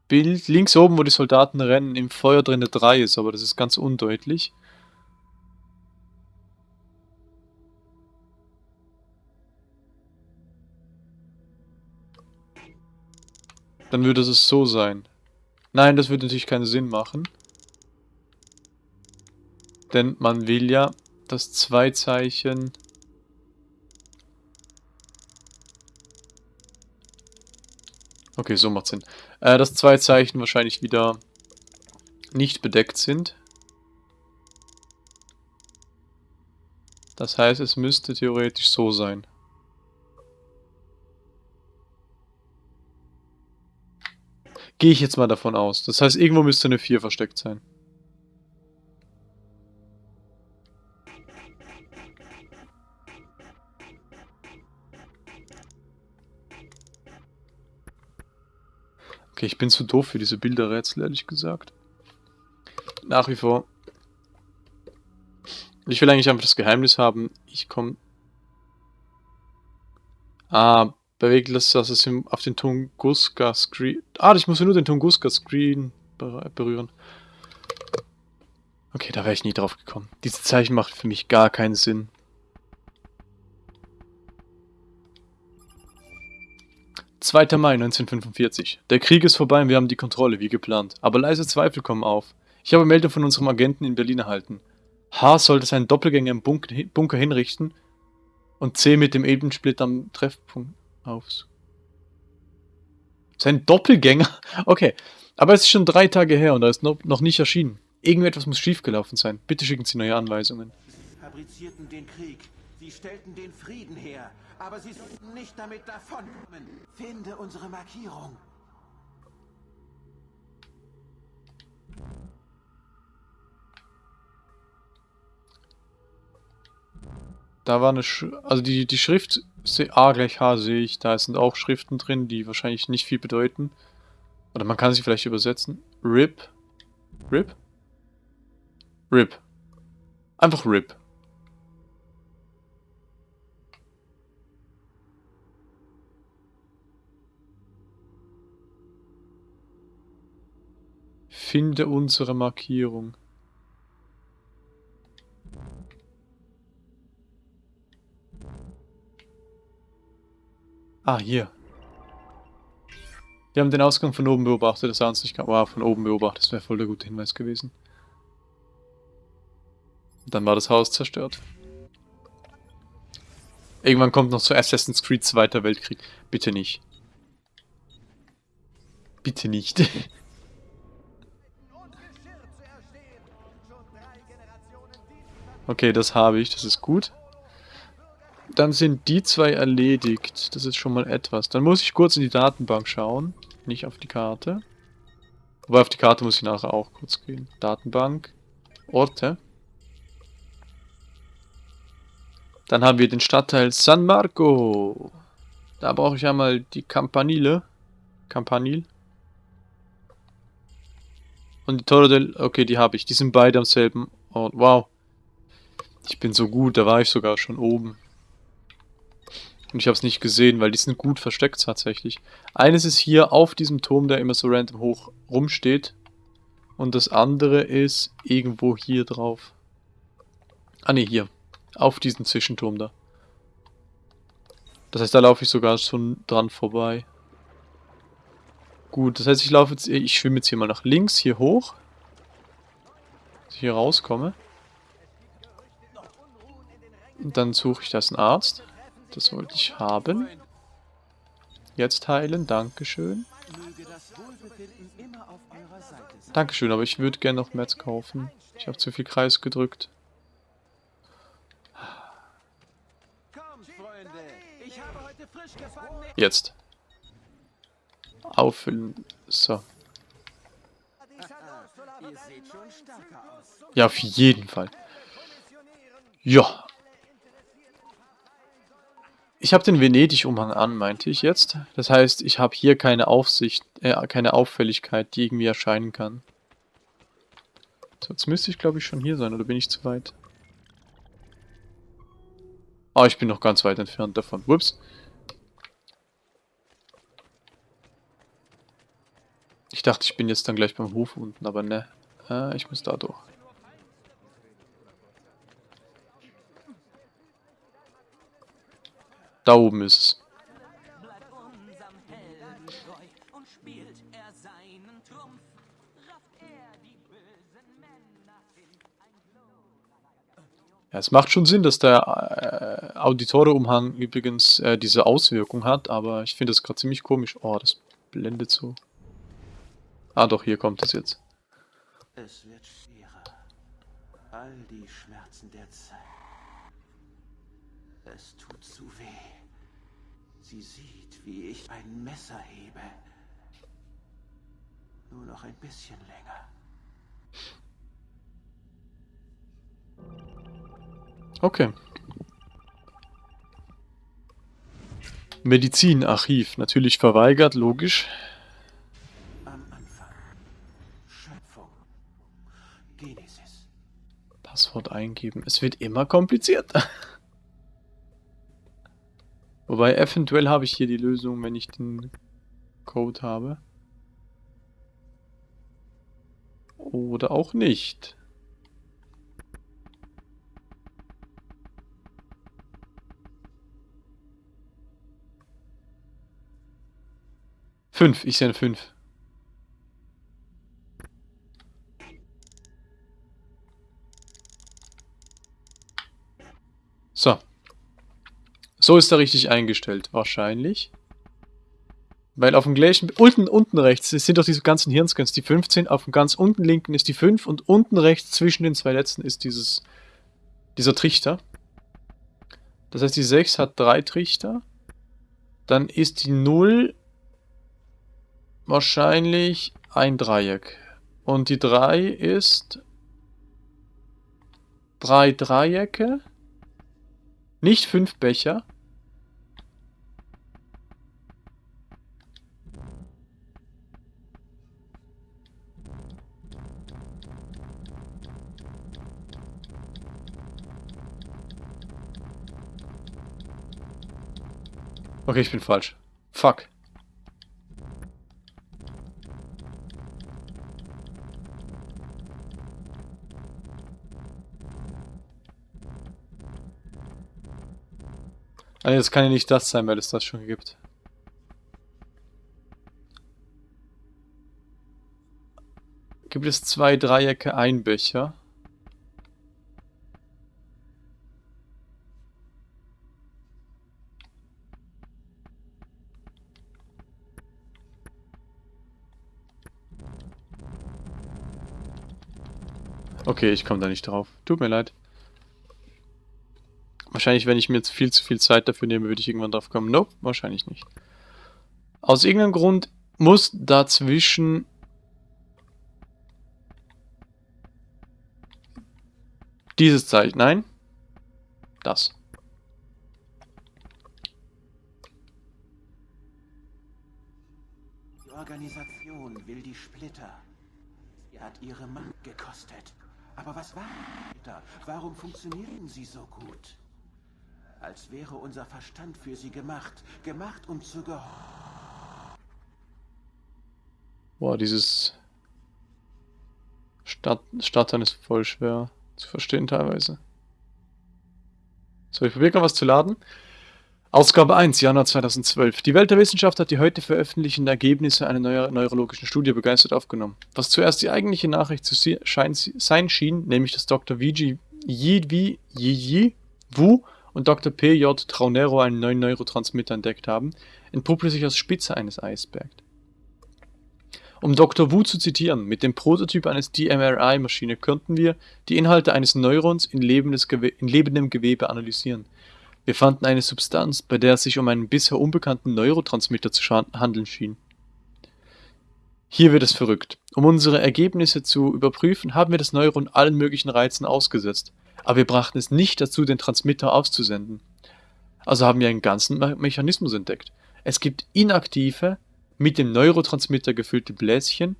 Bild links oben, wo die Soldaten rennen, im Feuer drin eine 3 ist, aber das ist ganz undeutlich. Dann würde es so sein. Nein, das würde natürlich keinen Sinn machen. Denn man will ja das Zwei-Zeichen... Okay, so macht Sinn. Äh, dass zwei Zeichen wahrscheinlich wieder nicht bedeckt sind. Das heißt, es müsste theoretisch so sein. Gehe ich jetzt mal davon aus. Das heißt, irgendwo müsste eine 4 versteckt sein. Okay, ich bin zu doof für diese Bilderrätsel, ehrlich gesagt. Nach wie vor. Ich will eigentlich einfach das Geheimnis haben. Ich komme... Ah, bewegt das, dass es auf den Tunguska-Screen... Ah, ich muss nur den Tunguska-Screen berühren. Okay, da wäre ich nie drauf gekommen. Dieses Zeichen macht für mich gar keinen Sinn. 2. Mai 1945. Der Krieg ist vorbei und wir haben die Kontrolle, wie geplant. Aber leise Zweifel kommen auf. Ich habe Meldung von unserem Agenten in Berlin erhalten. H. sollte seinen Doppelgänger im Bunker hinrichten und C. mit dem Ebensplit am Treffpunkt aufs. Sein Doppelgänger? [laughs] Okay, aber es ist schon drei Tage her und er ist noch nicht erschienen. Irgendetwas muss schiefgelaufen sein. Bitte schicken Sie neue Anweisungen. Sie fabrizierten den Krieg. Sie stellten den Frieden her. Aber Sie sollten nicht damit davonkommen. Finde unsere Markierung. Da war eine, Sch also die, die Schrift A gleich H sehe ich, da sind auch Schriften drin, die wahrscheinlich nicht viel bedeuten. Oder man kann sie vielleicht übersetzen. RIP. RIP? RIP. Einfach RIP. Finde unsere Markierung. Ah, hier. Wir haben den Ausgang von oben beobachtet, das sah uns nicht... Wow, von oben beobachtet, das wäre voll der gute Hinweis gewesen. Dann war das Haus zerstört. Irgendwann kommt noch zu Assassin's Creed Zweiter Weltkrieg. Bitte nicht. Bitte nicht. [laughs] Okay, das habe ich, das ist gut. Dann sind die zwei erledigt. Das ist schon mal etwas. Dann muss ich kurz in die Datenbank schauen. Nicht auf die Karte. Wobei auf die Karte muss ich nachher auch kurz gehen. Datenbank. Orte. Dann haben wir den Stadtteil San Marco. Da brauche ich einmal die Campanile. Campanil. Und die Torre del... Okay, die habe ich. Die sind beide am selben Ort. Wow. Ich bin so gut, da war ich sogar schon oben. Und ich habe es nicht gesehen, weil die sind gut versteckt tatsächlich. Eines ist hier auf diesem Turm, der immer so random hoch rumsteht. Und das andere ist irgendwo hier drauf. Ah ne, hier. Auf diesem Zwischenturm da. Das heißt, da laufe ich sogar schon dran vorbei. Gut, das heißt, ich laufe jetzt, ich schwimme jetzt hier mal nach links, hier hoch. Dass ich hier rauskomme. Und dann suche ich das einen Arzt. Das wollte ich haben. Jetzt heilen, Dankeschön. Dankeschön, aber ich würde gerne noch Metz kaufen. Ich habe zu viel Kreis gedrückt. Jetzt. Auffüllen. So. Ja, auf jeden Fall. Ja, ich habe den Venedig-Umhang an, meinte ich jetzt. Das heißt, ich habe hier keine Aufsicht, äh, keine Auffälligkeit, die irgendwie erscheinen kann. So, jetzt müsste ich, glaube ich, schon hier sein, oder bin ich zu weit? Ah, ich bin noch ganz weit entfernt davon. Ups. Ich dachte, ich bin jetzt dann gleich beim Hof unten, aber ne. Ah, ich muss da durch. Bösen Männer hin. Ein Ja, es macht schon Sinn, dass der äh, Auditore-Umhang übrigens äh, diese Auswirkung hat, aber ich finde das gerade ziemlich komisch. Oh, das blendet so. Ah doch, hier kommt es jetzt. Es wird schwerer. All die Schmerzen der Zeit. Es tut zu weh. Sie sieht, wie ich ein Messer hebe. Nur noch ein bisschen länger. Okay. Medizinarchiv. Natürlich verweigert, logisch. Am Anfang. Schöpfung. Genesis. Passwort eingeben. Es wird immer komplizierter. [laughs] Wobei, eventuell habe ich hier die Lösung, wenn ich den Code habe. Oder auch nicht. Fünf, ich sehe fünf. So. So ist er richtig eingestellt, wahrscheinlich. Weil auf dem gleichen, unten, unten rechts sind doch diese ganzen Hirnscans, die 15, auf dem ganz unten linken ist die 5 und unten rechts zwischen den zwei letzten ist dieses, dieser Trichter. Das heißt, die 6 hat drei Trichter. Dann ist die 0 wahrscheinlich ein Dreieck. Und die 3 ist drei Dreiecke. Nicht fünf Becher. Okay, ich bin falsch. Fuck. Nee, das kann ja nicht das sein, weil es das schon gibt. Gibt es zwei Dreiecke, ein Becher? Okay, ich komme da nicht drauf. Tut mir leid. Wahrscheinlich, wenn ich mir jetzt viel zu viel Zeit dafür nehme, würde ich irgendwann drauf kommen. Nope, wahrscheinlich nicht. Aus irgendeinem Grund muss dazwischen... Dieses Zeichen, nein. Das. Die Organisation will die Splitter. Sie hat ihre Macht gekostet. Aber was die Splitter? Warum funktionierten sie so gut? Als wäre unser Verstand für sie gemacht. Gemacht, um zu gehorchen. Boah, dieses Stadt Startern ist voll schwer zu verstehen teilweise. So, ich probiere gerade was zu laden. Ausgabe 1, Januar 2012. Die Welt der Wissenschaft hat die heute veröffentlichten Ergebnisse einer neuer neurologischen Studie begeistert aufgenommen. Was zuerst die eigentliche Nachricht zu sein schien, nämlich dass Dr. Viji Yi Yi Wu und Dr. P.J. Traunero einen neuen Neurotransmitter entdeckt haben, entpuppte sich als Spitze eines Eisbergs. Um Dr. Wu zu zitieren, mit dem Prototyp eines DMRI-Maschine könnten wir die Inhalte eines Neurons in, in lebendem Gewebe analysieren. Wir fanden eine Substanz, bei der es sich um einen bisher unbekannten Neurotransmitter zu handeln schien. Hier wird es verrückt. Um unsere Ergebnisse zu überprüfen, haben wir das Neuron allen möglichen Reizen ausgesetzt, aber wir brachten es nicht dazu, den Transmitter auszusenden. Also haben wir einen ganzen Me Mechanismus entdeckt. Es gibt inaktive, mit dem Neurotransmitter gefüllte Bläschen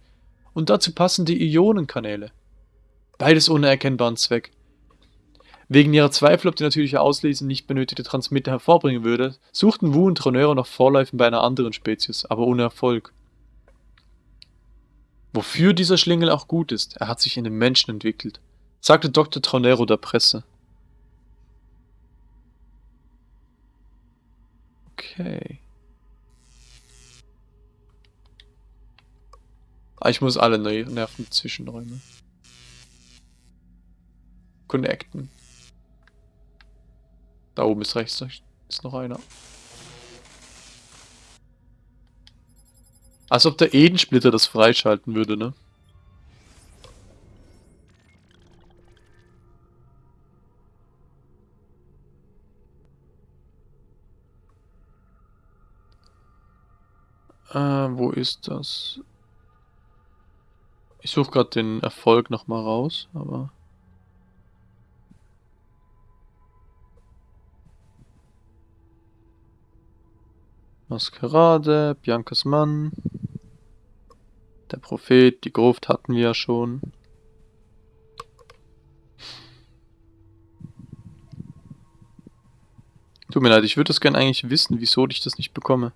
und dazu passende Ionenkanäle. Beides ohne erkennbaren Zweck. Wegen ihrer Zweifel, ob die natürliche Auslese nicht benötigte Transmitter hervorbringen würde, suchten Wu und Tronero nach Vorläufen bei einer anderen Spezies, aber ohne Erfolg. Wofür dieser Schlingel auch gut ist, er hat sich in den Menschen entwickelt, sagte Dr. Tronero der Presse. Okay. Ah, ich muss alle Ner Nervenzwischenräume connecten. Da oben ist rechts ist noch einer. Als ob der Edensplitter das freischalten würde, ne? Äh, wo ist das? Ich suche gerade den Erfolg nochmal raus, aber... Maskerade, Biancas Mann, der Prophet, die Gruft hatten wir ja schon. Tut mir leid, ich würde das gerne eigentlich wissen, wieso ich das nicht bekomme.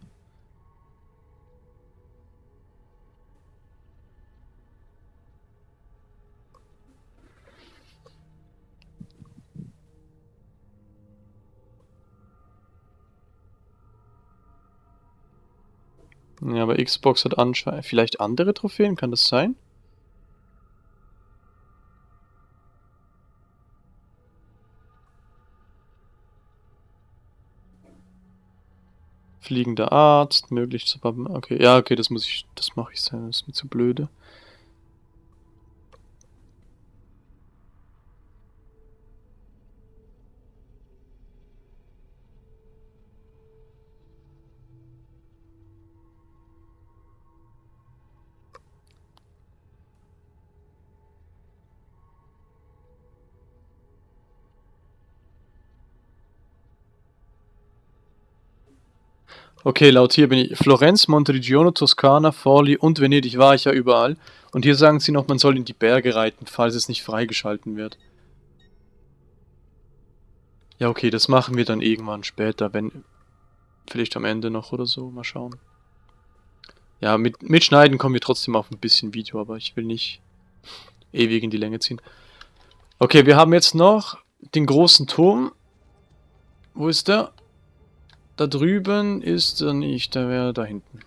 Ja, aber Xbox hat anscheinend vielleicht andere Trophäen, kann das sein? Fliegender Arzt, möglich zu... Okay, ja, okay, das muss ich... Das mache ich sein, das ist mir zu blöde. Okay, laut hier bin ich. Florenz, Monteriggiano, Toskana, Forli und Venedig war ich ja überall. Und hier sagen sie noch, man soll in die Berge reiten, falls es nicht freigeschalten wird. Ja, okay, das machen wir dann irgendwann später, wenn... Vielleicht am Ende noch oder so, mal schauen. Ja, mit, mit Schneiden kommen wir trotzdem auf ein bisschen Video, aber ich will nicht ewig in die Länge ziehen. Okay, wir haben jetzt noch den großen Turm. Wo ist der? Da drüben ist er nicht, der wäre da hinten.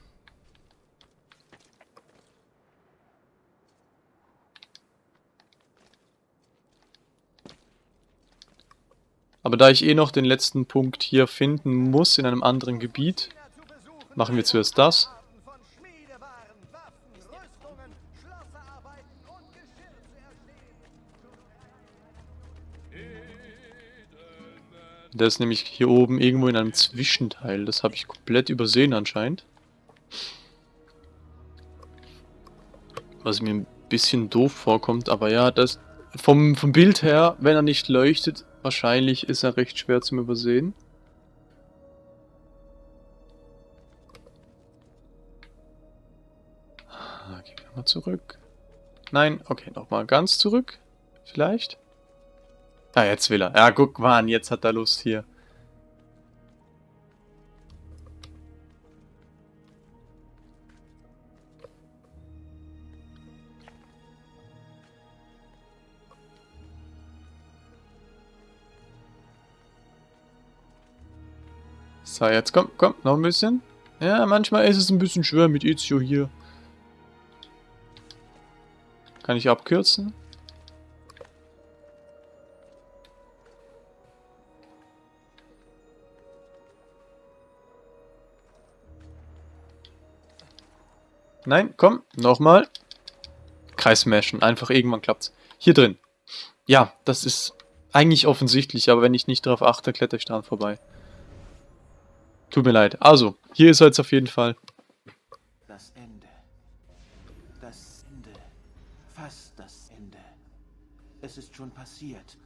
Aber da ich eh noch den letzten Punkt hier finden muss in einem anderen Gebiet, machen wir zuerst das. Der ist nämlich hier oben irgendwo in einem Zwischenteil. Das habe ich komplett übersehen anscheinend. Was mir ein bisschen doof vorkommt, aber ja, das vom, vom Bild her, wenn er nicht leuchtet, wahrscheinlich ist er recht schwer zum Übersehen. Ah, gehen wir mal zurück. Nein, okay, nochmal ganz zurück. Vielleicht. Ah, jetzt will er. Ja, guck mal jetzt hat er Lust hier. So, jetzt komm, komm, noch ein bisschen. Ja, manchmal ist es ein bisschen schwer mit Ezio hier. Kann ich abkürzen? Nein, komm, nochmal. Kreis smashen, einfach irgendwann klappt's. Hier drin. Ja, das ist eigentlich offensichtlich, aber wenn ich nicht darauf achte, kletter ich dran vorbei. Tut mir leid. Also, hier ist er jetzt auf jeden Fall. Das Ende. Das Ende. Fast das Ende. Es ist schon passiert.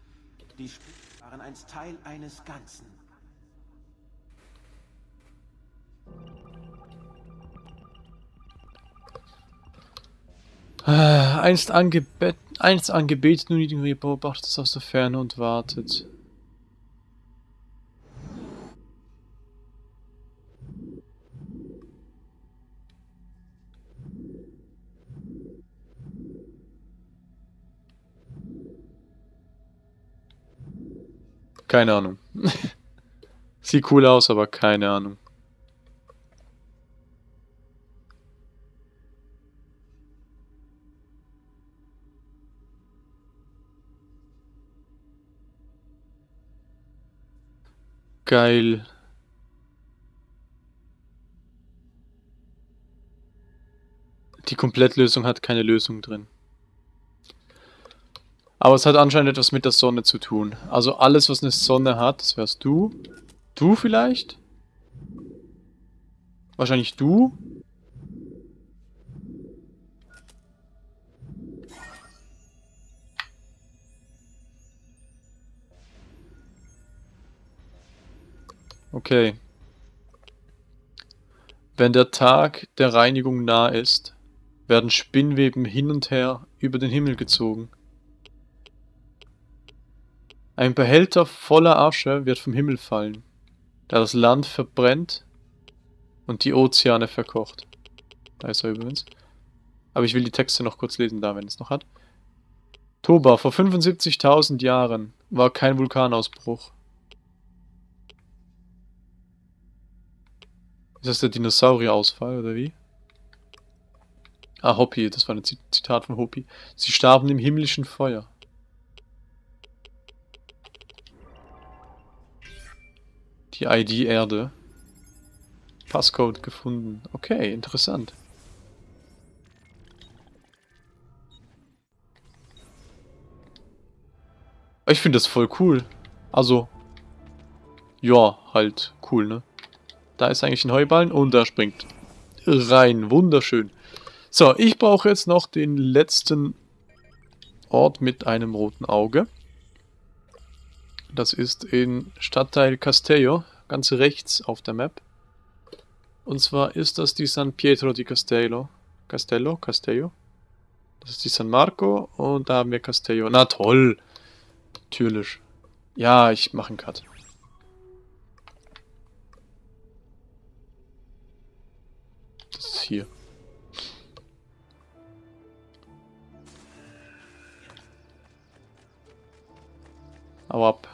Die Spiele waren einst Teil eines Ganzen. Ah, einst, angebet, einst angebetet, nun irgendwie beobachtet es aus der Ferne und wartet. Keine Ahnung. [laughs] Sieht cool aus, aber keine Ahnung. Geil. Die Komplettlösung hat keine Lösung drin. Aber es hat anscheinend etwas mit der Sonne zu tun. Also alles, was eine Sonne hat, das wärst du. Du vielleicht? Wahrscheinlich du. Okay. Wenn der Tag der Reinigung nah ist, werden Spinnweben hin und her über den Himmel gezogen. Ein Behälter voller Asche wird vom Himmel fallen, der das Land verbrennt und die Ozeane verkocht. Da ist er übrigens. Aber ich will die Texte noch kurz lesen, da, wenn es noch hat. Toba, vor 75.000 Jahren war kein Vulkanausbruch. Ist das der Dinosaurierausfall, oder wie? Ah, Hopi, das war ein Zitat von Hopi. Sie starben im himmlischen Feuer. Die ID Erde. Passcode gefunden. Okay, interessant. Ich finde das voll cool. Also, ja, halt cool, ne? Da ist eigentlich ein Heuballen und da springt rein. Wunderschön. So, ich brauche jetzt noch den letzten Ort mit einem roten Auge. Das ist in Stadtteil Castello, ganz rechts auf der Map. Und zwar ist das die San Pietro di Castello. Castello? Castello? Das ist die San Marco und da haben wir Castello. Na toll! Natürlich. Ja, ich mache einen Cut. Ist hier. Hau ab.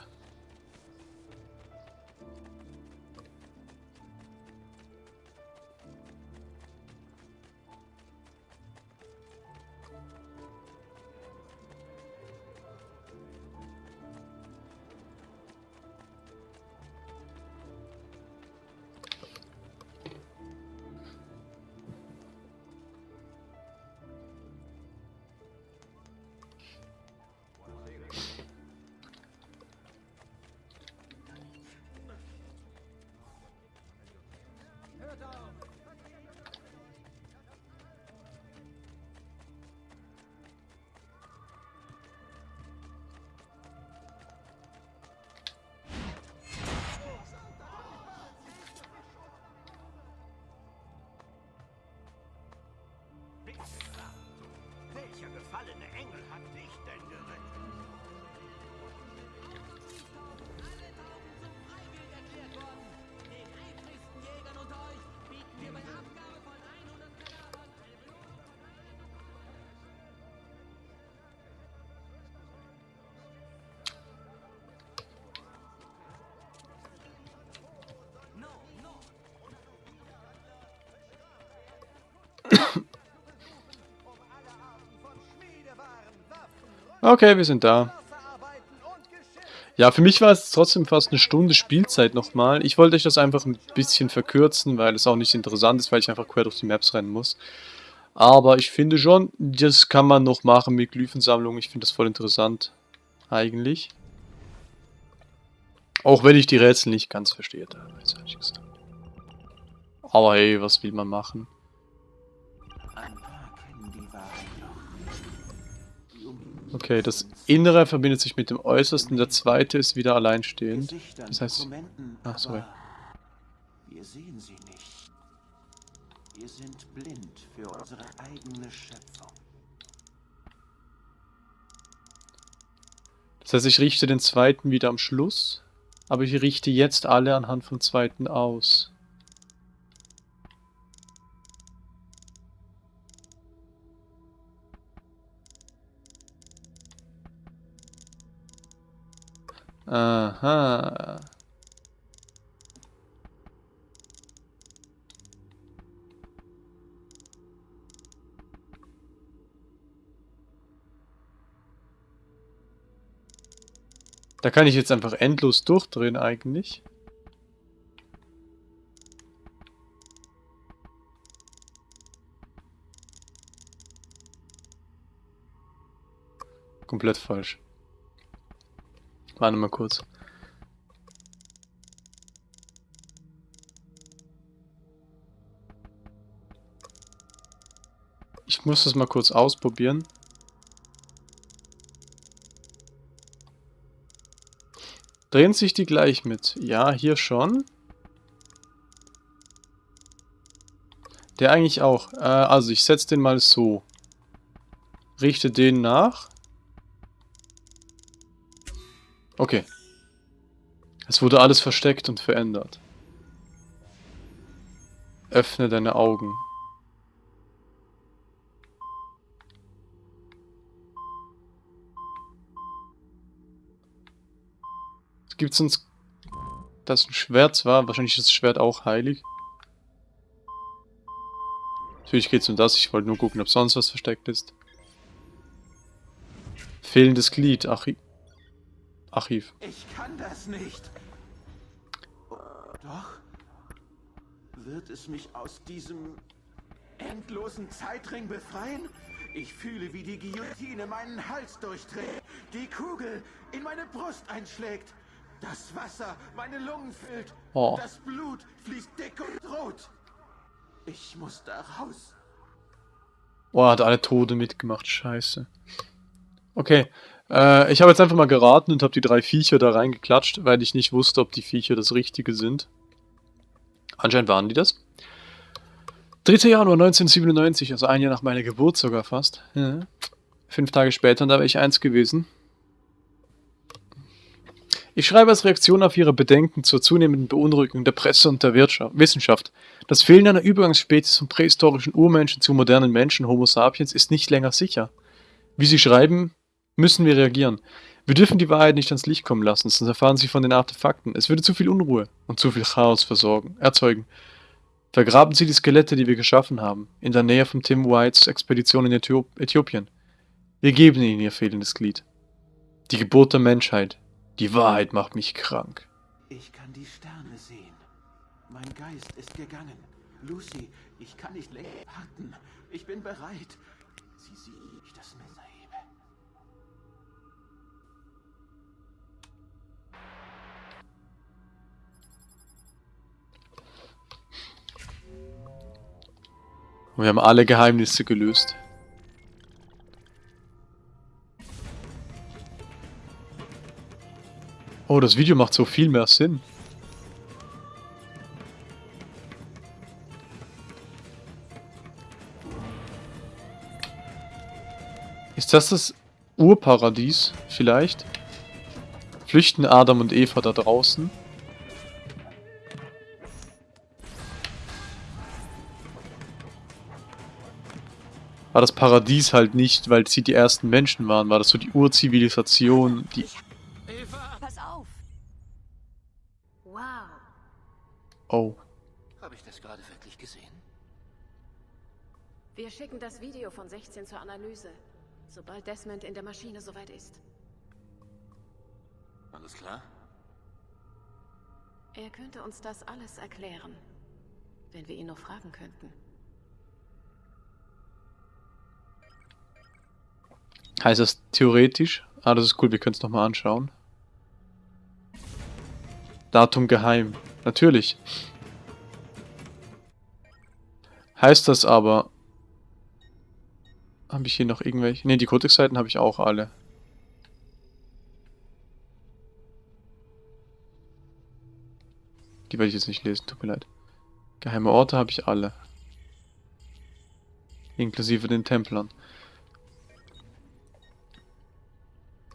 Okay, wir sind da. Ja, für mich war es trotzdem fast eine Stunde Spielzeit nochmal. Ich wollte euch das einfach ein bisschen verkürzen, weil es auch nicht interessant ist, weil ich einfach quer durch die Maps rennen muss. Aber ich finde schon, das kann man noch machen mit Glyphensammlung. Ich finde das voll interessant. Eigentlich. Auch wenn ich die Rätsel nicht ganz verstehe, teilweise, ehrlich gesagt. Aber hey, was will man machen? Okay, das Innere verbindet sich mit dem Äußersten, der zweite ist wieder alleinstehend. Das heißt- Ach, sorry. Wir sehen sie nicht. Wir sind blind für unsere eigene Schöpfung. Das heißt, ich richte den zweiten wieder am Schluss, aber ich richte jetzt alle anhand vom zweiten aus. Aha. Da kann ich jetzt einfach endlos durchdrehen eigentlich. Komplett falsch. Warte mal kurz. Ich muss das mal kurz ausprobieren. Drehen sich die gleich mit? Ja, hier schon. Der eigentlich auch. Äh, also ich setze den mal so. Richte den nach. Okay. Es wurde alles versteckt und verändert. Öffne deine Augen. Es gibt sonst... Das ein Schwert war. Wahrscheinlich ist das Schwert auch heilig. Natürlich geht es um das. Ich wollte nur gucken, ob sonst was versteckt ist. Fehlendes Glied. Archiv. Archiv. Ich kann das nicht. Doch. Wird es mich aus diesem endlosen Zeitring befreien? Ich fühle, wie die Guillotine meinen Hals durchdreht, die Kugel in meine Brust einschlägt, das Wasser meine Lungen füllt, Oh. das Blut fließt dick und rot. Ich muss da raus. Boah, hat alle Tode mitgemacht. Scheiße. Okay. Äh, ich habe jetzt einfach mal geraten und habe die drei Viecher da reingeklatscht, weil ich nicht wusste, ob die Viecher das Richtige sind. Anscheinend waren die das. 3. Januar 1997, also ein Jahr nach meiner Geburt sogar fast. Ja. Fünf Tage später, und da wäre ich eins gewesen. Ich schreibe als Reaktion auf Ihre Bedenken zur zunehmenden Beunruhigung der Presse und der Wirtschaft, Wissenschaft. Das Fehlen einer Übergangsspezies vom prähistorischen Urmenschen zu modernen Menschen, Homo sapiens, ist nicht länger sicher. Wie Sie schreiben, müssen wir reagieren. Wir dürfen die Wahrheit nicht ans Licht kommen lassen, sonst erfahren Sie von den Artefakten. Es würde zu viel Unruhe und zu viel Chaos versorgen, erzeugen. Vergraben Sie die Skelette, die wir geschaffen haben, in der Nähe von Tim Whites Expedition in Äthiop Äthiopien. Wir geben Ihnen Ihr fehlendes Glied. Die Geburt der Menschheit. Die Wahrheit macht mich krank. Ich kann die Sterne sehen. Mein Geist ist gegangen. Lucy, ich kann nicht länger warten. Ich bin bereit. Sie sieht, das Messer Und wir haben alle Geheimnisse gelöst. Oh, das Video macht so viel mehr Sinn. Ist das das Urparadies vielleicht? Flüchten Adam und Eva da draußen? War das Paradies halt nicht, weil sie die ersten Menschen waren. War das so die Urzivilisation, die... Pass auf! Wow. Oh. Habe ich das gerade wirklich gesehen? Wir schicken das Video von 16 zur Analyse, sobald Desmond in der Maschine soweit ist. Alles klar? Er könnte uns das alles erklären, wenn wir ihn noch fragen könnten. Heißt das theoretisch? Ah, das ist cool, wir können es nochmal anschauen. Datum geheim. Natürlich. Heißt das aber... Habe ich hier noch irgendwelche... Ne, die Codex-Seiten habe ich auch alle. Die werde ich jetzt nicht lesen, tut mir leid. Geheime Orte habe ich alle. Inklusive den Templern.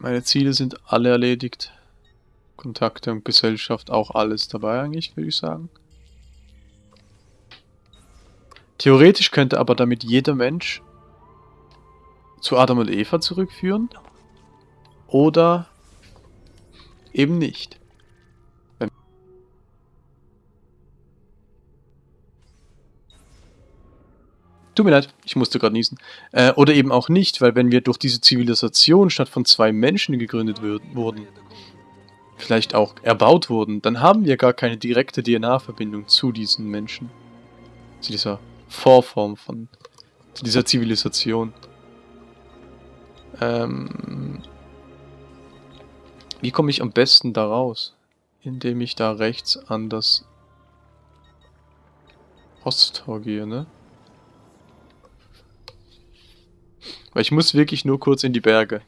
Meine Ziele sind alle erledigt. Kontakte und Gesellschaft auch alles dabei eigentlich, würde ich sagen. Theoretisch könnte aber damit jeder Mensch zu Adam und Eva zurückführen. Oder eben nicht. Tut mir leid, ich musste gerade niesen. Äh, oder eben auch nicht, weil wenn wir durch diese Zivilisation statt von zwei Menschen gegründet wurden, vielleicht auch erbaut wurden, dann haben wir gar keine direkte DNA-Verbindung zu diesen Menschen. Zu dieser Vorform von zu dieser Zivilisation. Ähm, wie komme ich am besten da raus? Indem ich da rechts an das Osttor gehe, ne? Weil ich muss wirklich nur kurz in die Berge.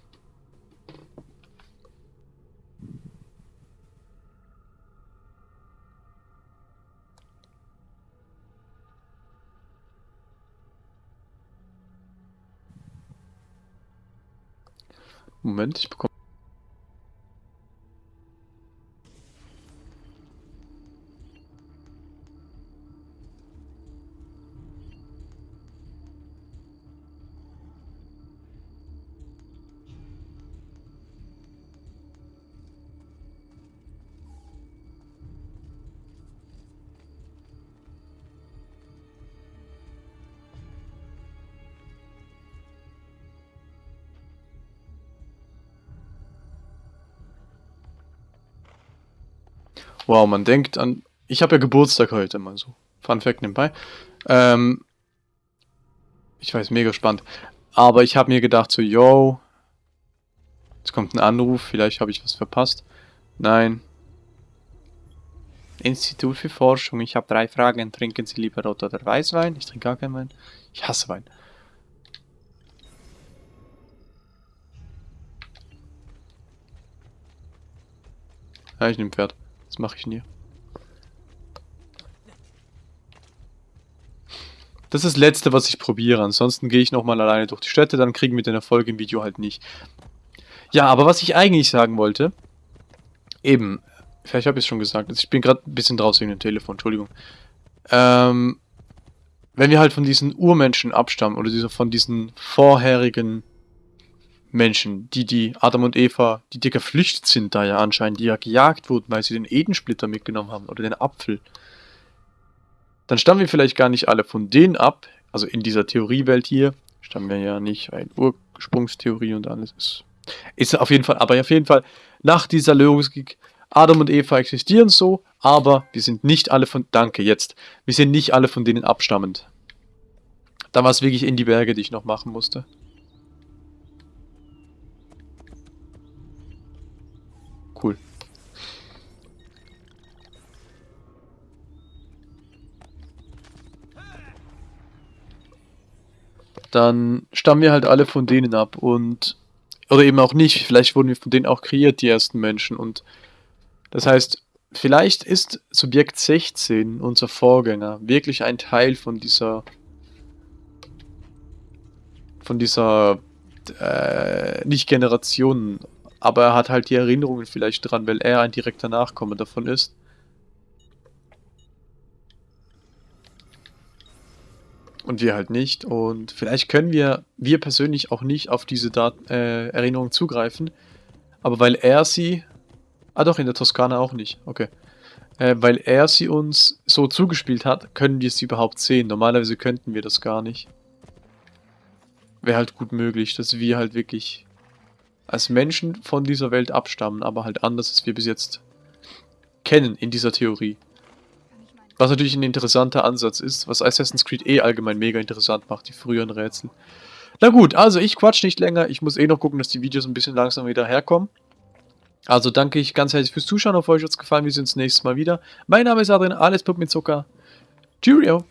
Moment, ich bekomme... Wow, man denkt an... Ich habe ja Geburtstag heute, mal so. Fun Fact nebenbei. Ähm, ich weiß, mega spannend. Aber ich habe mir gedacht so, yo, jetzt kommt ein Anruf, vielleicht habe ich was verpasst. Nein. Institut für Forschung, ich habe drei Fragen. Trinken Sie lieber Rot oder Weißwein? Ich trinke gar keinen Wein. Ich hasse Wein. Ja, ich nehme Pferd. Das mache ich nie. Das ist das Letzte, was ich probiere. Ansonsten gehe ich nochmal alleine durch die Städte, dann kriegen wir den Erfolg im Video halt nicht. Ja, aber was ich eigentlich sagen wollte, eben, vielleicht habe ich es schon gesagt, ich bin gerade ein bisschen draußen wegen dem Telefon, Entschuldigung. Ähm, wenn wir halt von diesen Urmenschen abstammen oder diese, von diesen vorherigen Menschen, die die Adam und Eva, die dir geflüchtet sind da ja anscheinend, die ja gejagt wurden, weil sie den Edensplitter mitgenommen haben oder den Apfel. Dann stammen wir vielleicht gar nicht alle von denen ab, also in dieser Theoriewelt hier, stammen wir ja nicht, weil Ursprungstheorie und alles ist. Ist auf jeden Fall, aber auf jeden Fall, nach dieser Logik, Adam und Eva existieren so, aber wir sind nicht alle von, danke, jetzt, wir sind nicht alle von denen abstammend. Da war es wirklich in die Berge, die ich noch machen musste. Dann stammen wir halt alle von denen ab und oder eben auch nicht, vielleicht wurden wir von denen auch kreiert, die ersten Menschen. Und das heißt, vielleicht ist Subjekt 16, unser Vorgänger, wirklich ein Teil von dieser von dieser äh, nicht Generationen aber er hat halt die Erinnerungen vielleicht dran, weil er ein direkter Nachkomme davon ist. Und wir halt nicht. Und vielleicht können wir, wir persönlich auch nicht auf diese Dat äh, Erinnerungen zugreifen. Aber weil er sie... Ah doch, in der Toskana auch nicht. Okay. Äh, weil er sie uns so zugespielt hat, können wir sie überhaupt sehen. Normalerweise könnten wir das gar nicht. Wäre halt gut möglich, dass wir halt wirklich als Menschen von dieser Welt abstammen, aber halt anders, als wir bis jetzt kennen in dieser Theorie. Was natürlich ein interessanter Ansatz ist, was Assassin's Creed eh allgemein mega interessant macht, die früheren Rätsel. Na gut, also ich quatsch nicht länger, ich muss eh noch gucken, dass die Videos ein bisschen langsam wieder herkommen. Also danke ich ganz herzlich fürs Zuschauen, auf euch hat es gefallen, wir sehen uns nächstes Mal wieder. Mein Name ist Adrian, alles Pup mit Zucker. Cheerio!